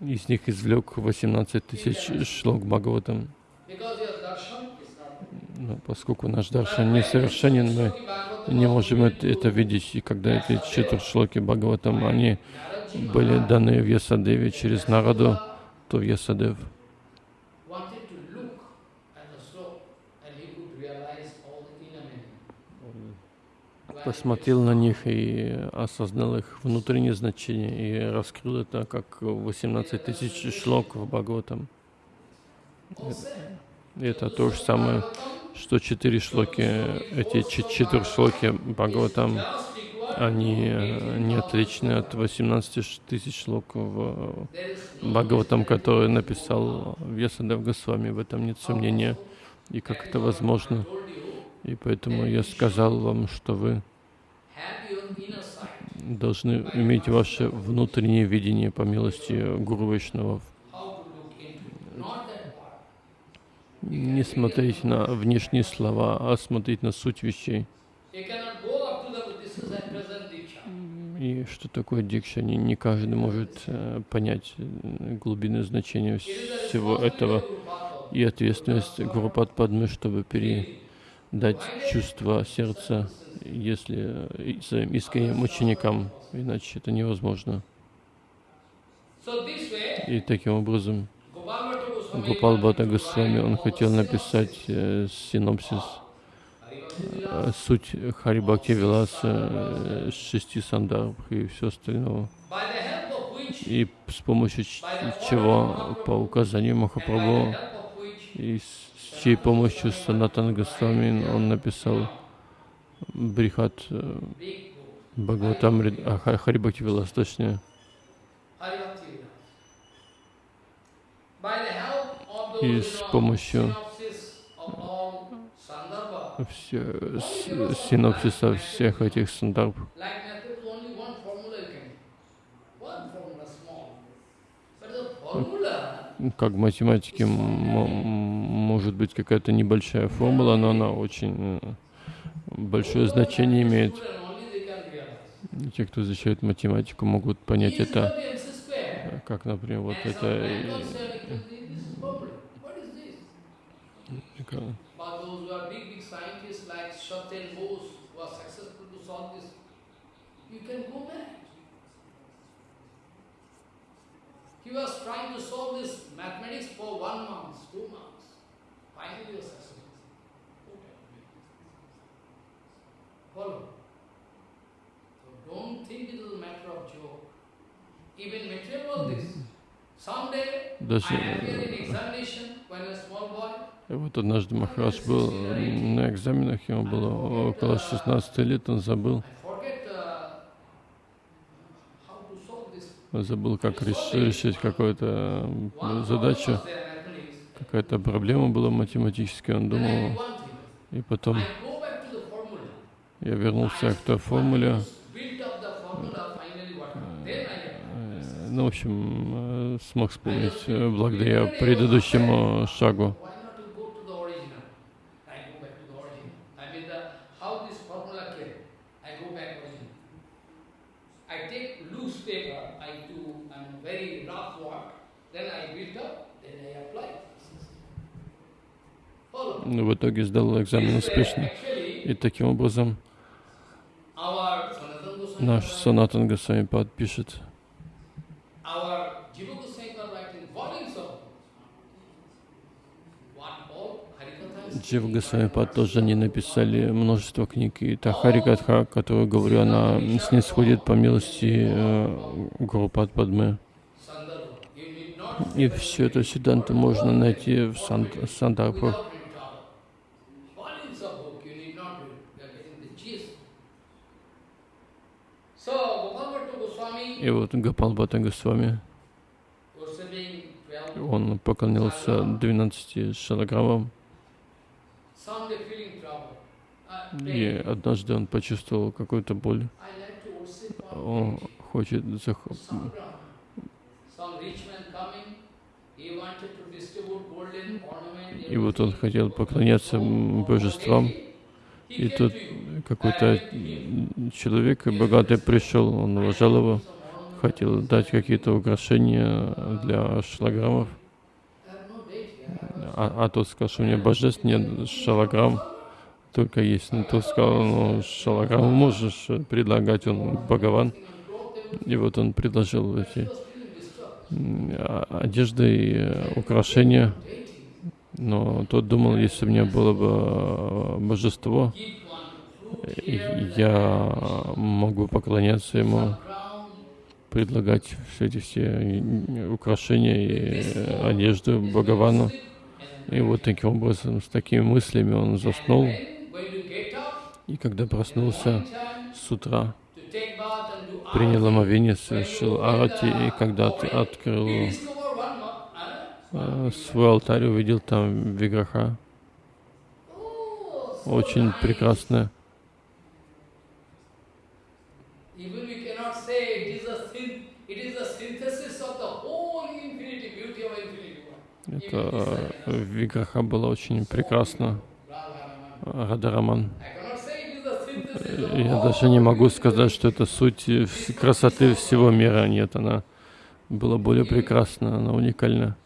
из них извлек 18 тысяч шлок Бхагаватам. Because your darshan is not Но поскольку наш даршан несовершенен, мы не можем это, видеть. И когда эти четыре шлоки Бхагаватам, они были даны в Ясадеве через Нараду, то Ясадев meaning. When посмотрел на них и осознал их внутреннее значение и раскрыл это как 18 тысяч шлок в Бхагаватам. это то же самое, что четыре шлоки, эти четыре шлоки Бхагаватам, они э, не отличны от 18 ш- тысяч шлок в Бхагаватам, который написал Весадев Госвами, в этом нет сомнения. И как это возможно? И поэтому я сказал вам, что вы должны иметь ваше внутреннее видение по милости Гуру Вайшнавов. how to look into, not that part. Не смотреть на внешние слова, а смотреть на суть вещей. И что такое дикша? Не, не каждый может э, понять э, глубины значения всего этого. И ответственность Гурупад Падмы, чтобы передать чувство сердца, если э, своим искренним ученикам, иначе это невозможно. И таким образом Wanted to Госвами, он хотел написать э, синопсис, э, суть Харибхакти Виласа, э, шести сандарбх и все which, И с помощью чего, по указанию Махапрабху, и с чьей помощью Санатан Госвами он написал Брихат э, Бхагаватам Харибхакти Вилас, точнее. И с помощью все, с- синопсиса всех этих сандарб. Как в математике может быть какая-то небольшая формула, но она очень э, большое значение имеет. Те, кто изучает математику, могут понять это, как, например, вот это. some э, random cell equal to this is formula. What is this? э, But those who are big, big scientists like Satyam Bose, who are successful to solve this, you can go back. He was trying to solve this mathematics for one month, two months. Finally, he was successful. Follow. So don't think it is a matter of joke. Even material all this. Someday, Даже, И вот однажды Махарадж был на экзаменах, ему было около 16 лет, он забыл, uh, забыл, как реш- решить какую-то э, задачу, какая-то проблема была математическая, он думал, и потом я вернулся к той формуле, ну, в общем, э, смог вспомнить э, благодаря предыдущему шагу. um. Ну, В итоге сдал экзамен успешно. И таким образом наш Санатан Госвами подпишет Джива Госвами Пад тоже они написали множество книг, и та Харикатха, которую говорю, она снисходит по милости э, Гурупад not И все это Сиданта можно найти в сан- Сандарбхах. without any trouble. Volumes of book you need not read. You are getting the gist. So Gopal Bhatta Goswami И вот Гапал Бхатта Госвами, worshipping 12, он поклонился 12 шалограммам, и однажды он почувствовал какую-то боль. Он хочет зах-. И вот он хотел поклоняться божествам, и тут какой-то человек богатый пришел, он уважал его, хотел дать какие-то украшения для шалограммов, а, а тот сказал, что у меня божеств нет, шалограмм только есть. Ну, тот сказал, ну, шалограмму можешь предлагать, он Бхагаван. И вот он предложил эти а- одежды и украшения. Но тот думал, если у меня было бы э, божество, я мог бы поклоняться ему, предлагать все эти все э, украшения и э, одежду Бхагавану. И вот таким образом, с такими мыслями он заснул. И когда проснулся с утра, принял омовение, совершил арати, и когда от- открыл э, свой алтарь, увидел там Виграха. очень прекрасная. Even we cannot say it is a syn- it is a synthesis of the whole infinity, beauty of infinity. one. Это э, Виграха была очень Raman. Радараман. Я даже не могу сказать, что это суть красоты всего мира. Нет, она была более прекрасна, она уникальна.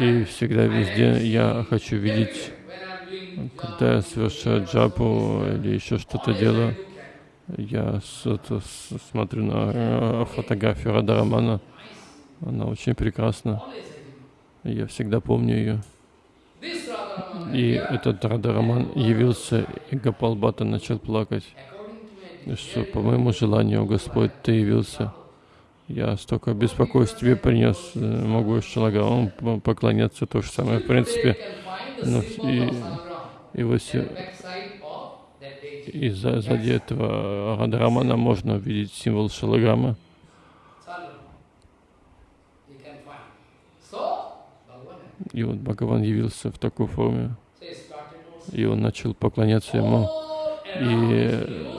И всегда везде я хочу видеть, когда я совершаю джапу или еще что-то делаю, я смотрю на э, фотографию Радарамана. Она очень прекрасна. Я всегда помню ее. И этот Радараман явился, и Гапалбата начал плакать. Что по моему желанию, Господь, Ты явился. Я столько беспокойств тебе принес, э, могу Шалагавам п- поклоняться, то же самое. В принципе, ну, и, и вот се- и за- сзади этого Радарамана можно увидеть символ Шалаграма. И вот Бхагаван явился в такой форме, и он начал поклоняться ему. И э,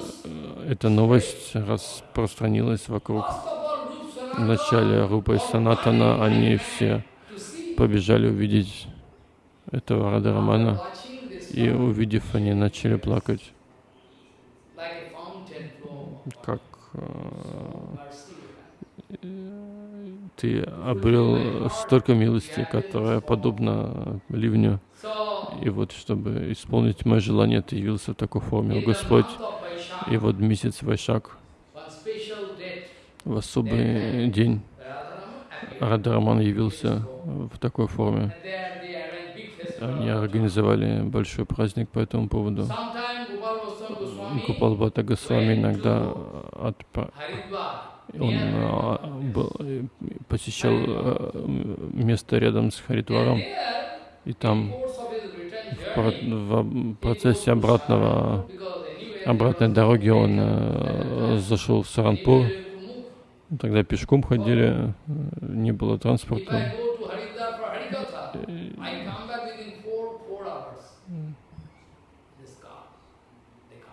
эта новость распространилась вокруг. Вначале Рупа и Санатана, они все побежали увидеть этого Радарамана, и увидев, они начали плакать, как э, ты обрел столько милости, которая подобна ливню. И вот, чтобы исполнить мое желание, ты явился в такой форме, О Господь. И вот месяц Вайшак, в особый день, Радараман явился в такой форме. Они организовали большой праздник по этому поводу. Гопалбата Госвами иногда отпра- он а, был, э, посещал э, место рядом с Харидваром, и там в, про- в процессе обратного, обратной дороги он э, зашел в Саранпур. Тогда пешком ходили, э, не было транспорта.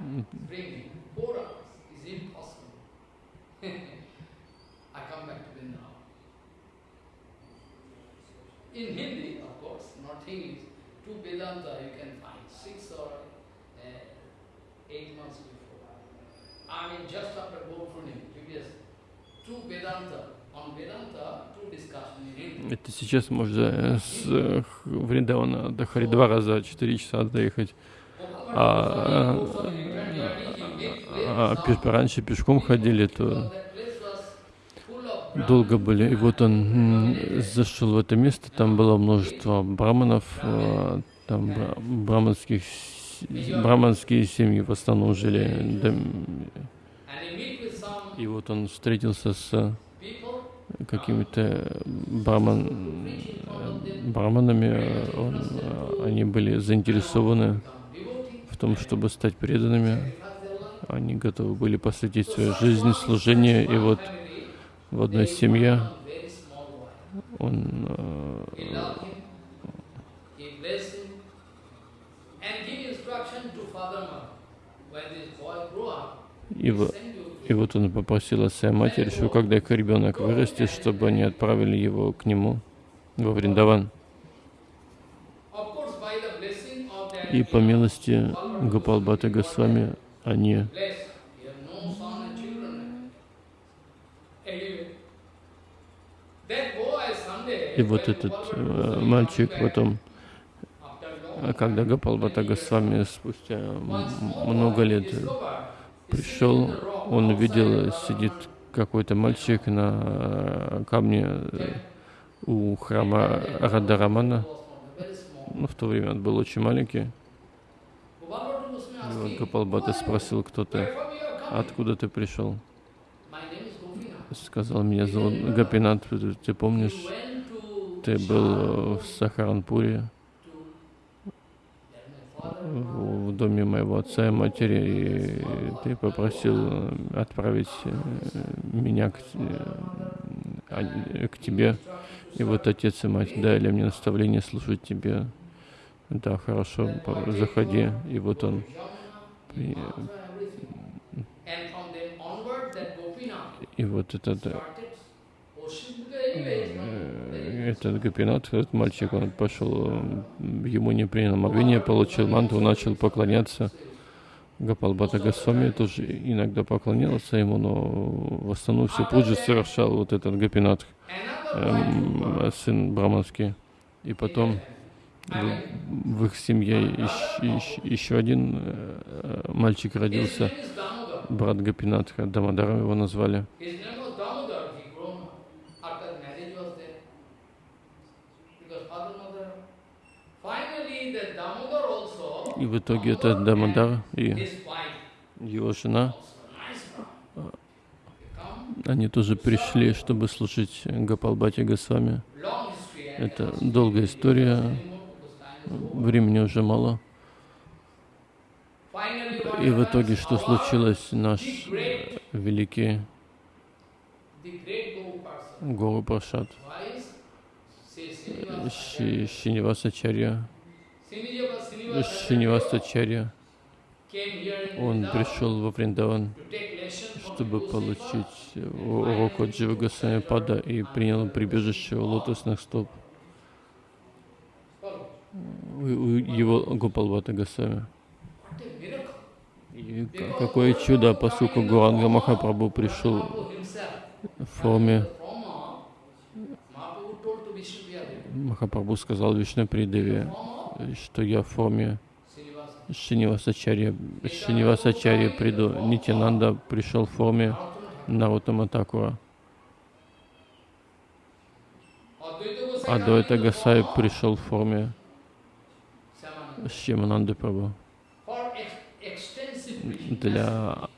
Bring me. Four hours is impossible. I come back to Vrindavan. In Hindi, of course, not English, two Vedanta you can find, six or uh, eight months before. I mean, just after Gopurnim, previous, two Vedanta. Это сейчас можно с э, Вриндавана до Харидвара за 4 часа доехать. А, а, пеш- раньше пешком ходили, то долго были. И вот он зашел в это место, там было множество браманов, э, там бра- браманских, браманские семьи в основном жили. И вот он встретился с какими-то браман, браманами, он, они были заинтересованы в том, чтобы стать преданными. Они готовы были посвятить свою жизнь служению. И вот в одной семье он э, и, и вот он попросил о своей матери, что когда их ребенок вырастет, чтобы они отправили его к нему во Вриндаван. И по милости Гопалбата Госвами они И вот этот э, мальчик потом, э, когда Гопалбата Госвами спустя много лет пришел, он увидел, сидит какой-то мальчик на э, камне э, у храма Радарамана. Ну, в то время он был очень маленький. И вот Гопалбата спросил, кто ты, откуда ты пришел. Сказал, меня зовут Гапинат, ты помнишь, ты был э, в Сахаранпуре, в, доме моего отца и матери, и ты попросил э, отправить э, меня к, к тебе. И вот отец и мать дали мне наставление служить тебе. Да, хорошо, заходи. И вот он, и вот этот, э, э, этот Гопинат, этот мальчик, он пошел, м, ему не принял омовение, получил мантру, начал поклоняться. Гапалбата Госвами тоже иногда поклонялся ему, но в основном все пуджи совершал вот этот Another эм, сын Браманский. И потом в, в их семье еще, еще один э, мальчик родился, брат Гопинатха, Дамадаром его назвали. His name was Damodar. He grown up. After marriage was there. Because father, mother. Finally, the Damodar also, И в итоге этот Дамадар и его жена, они тоже пришли, чтобы служить Гапалбате Госвами. Это долгая история, времени уже мало. И в итоге что случилось? Наш великий. Гору Прашад, Шинивасачарья, Шинивасачарья, он пришел во Вриндаван, чтобы получить урок от Джива Госвами Пада и принял прибежище у лотосных стоп. У, его Гопалбата Госвами. И ка- какое чудо, поскольку Гуранга Махапрабху пришел в форме, Махапрабху сказал Вишну Придеве, что я в форме. Шинивасачарья, Шинивасачарья приду. Нитянанда пришел в форме А до the Гасай пришел в форме. Шьямананды preaching. Для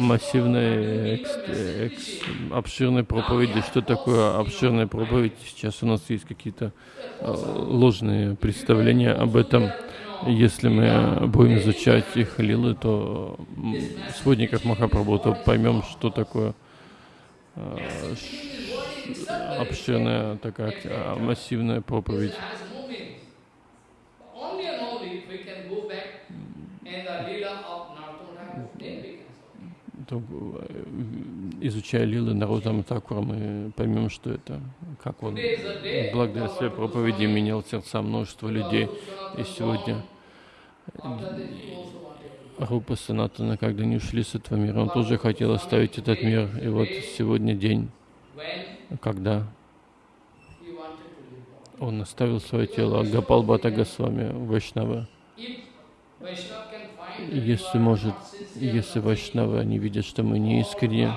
массивной, экс- экс- обширной проповеди. Что такое обширная проповедь? Сейчас у нас есть какие-то э, ложные представления об этом. Если мы будем изучать их лилы, то м, сводников Махапрабху, поймем, что такое э, обширная такая массивная проповедь. This has no meaning. Only and only if we can go back in the Leela of Naruto then we can solve. То, э, изучая лилы Нарутама Такура, мы поймем, что это, как он благодаря своей проповеди менял сердца множества людей. И сегодня to Рупа Санатана, когда они ушли с этого мира, он тоже хотел оставить этот мир. И вот сегодня день, когда он оставил свое тело, Гапал Бата Госвами, Вайшнава. Если может, если Вайшнавы, они видят, что мы не искренне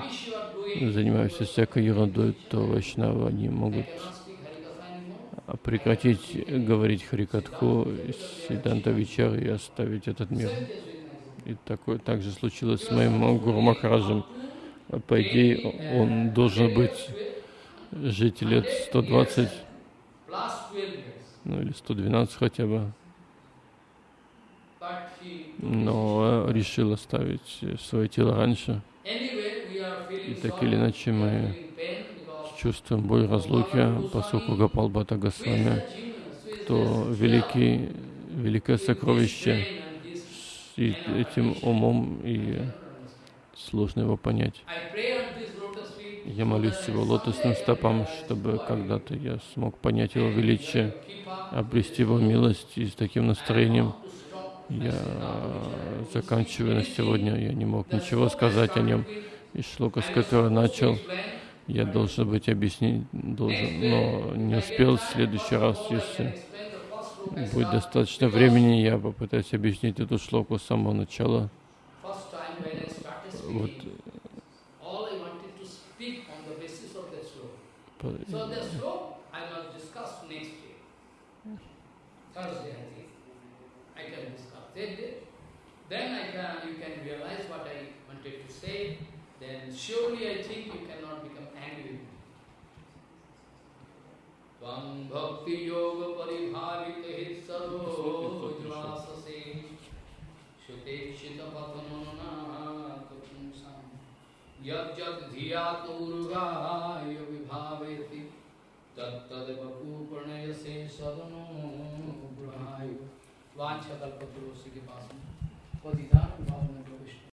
занимаемся всякой ерундой, то Вайшнавы, они могут прекратить говорить Харикатху, Сиданта Вичар и оставить этот мир. И такое также случилось с моим Гуру Махараджем. По идее, он должен быть жить лет 120, Plus 12 years. ну или 112 хотя бы, но решил оставить свое тело раньше. И так или иначе мы чувствуем боль разлуки, поскольку Гапал is Госвами, the genius, who is то the великий, великое сокровище, и этим умом и сложно его понять. Я молюсь его лотосным стопам, чтобы когда-то я смог понять его величие, обрести его милость и с таким настроением. Я заканчиваю на сегодня, я не мог ничего сказать о нем. И шлока, с которой начал, я должен быть объяснить, должен, но не успел. В следующий раз, если будет достаточно времени, я попытаюсь объяснить эту шлоку с самого начала. Вот. Thursday, I think. I can. Then, I can, you can realize what I wanted to say. Then surely I think you cannot become angry with me. Tvam bhakti yoga paribhavita hit sarvo jvasase Shutekshita pathanana tapunsam Yad वांछा कल्पतरुषि के पास में। वो भाव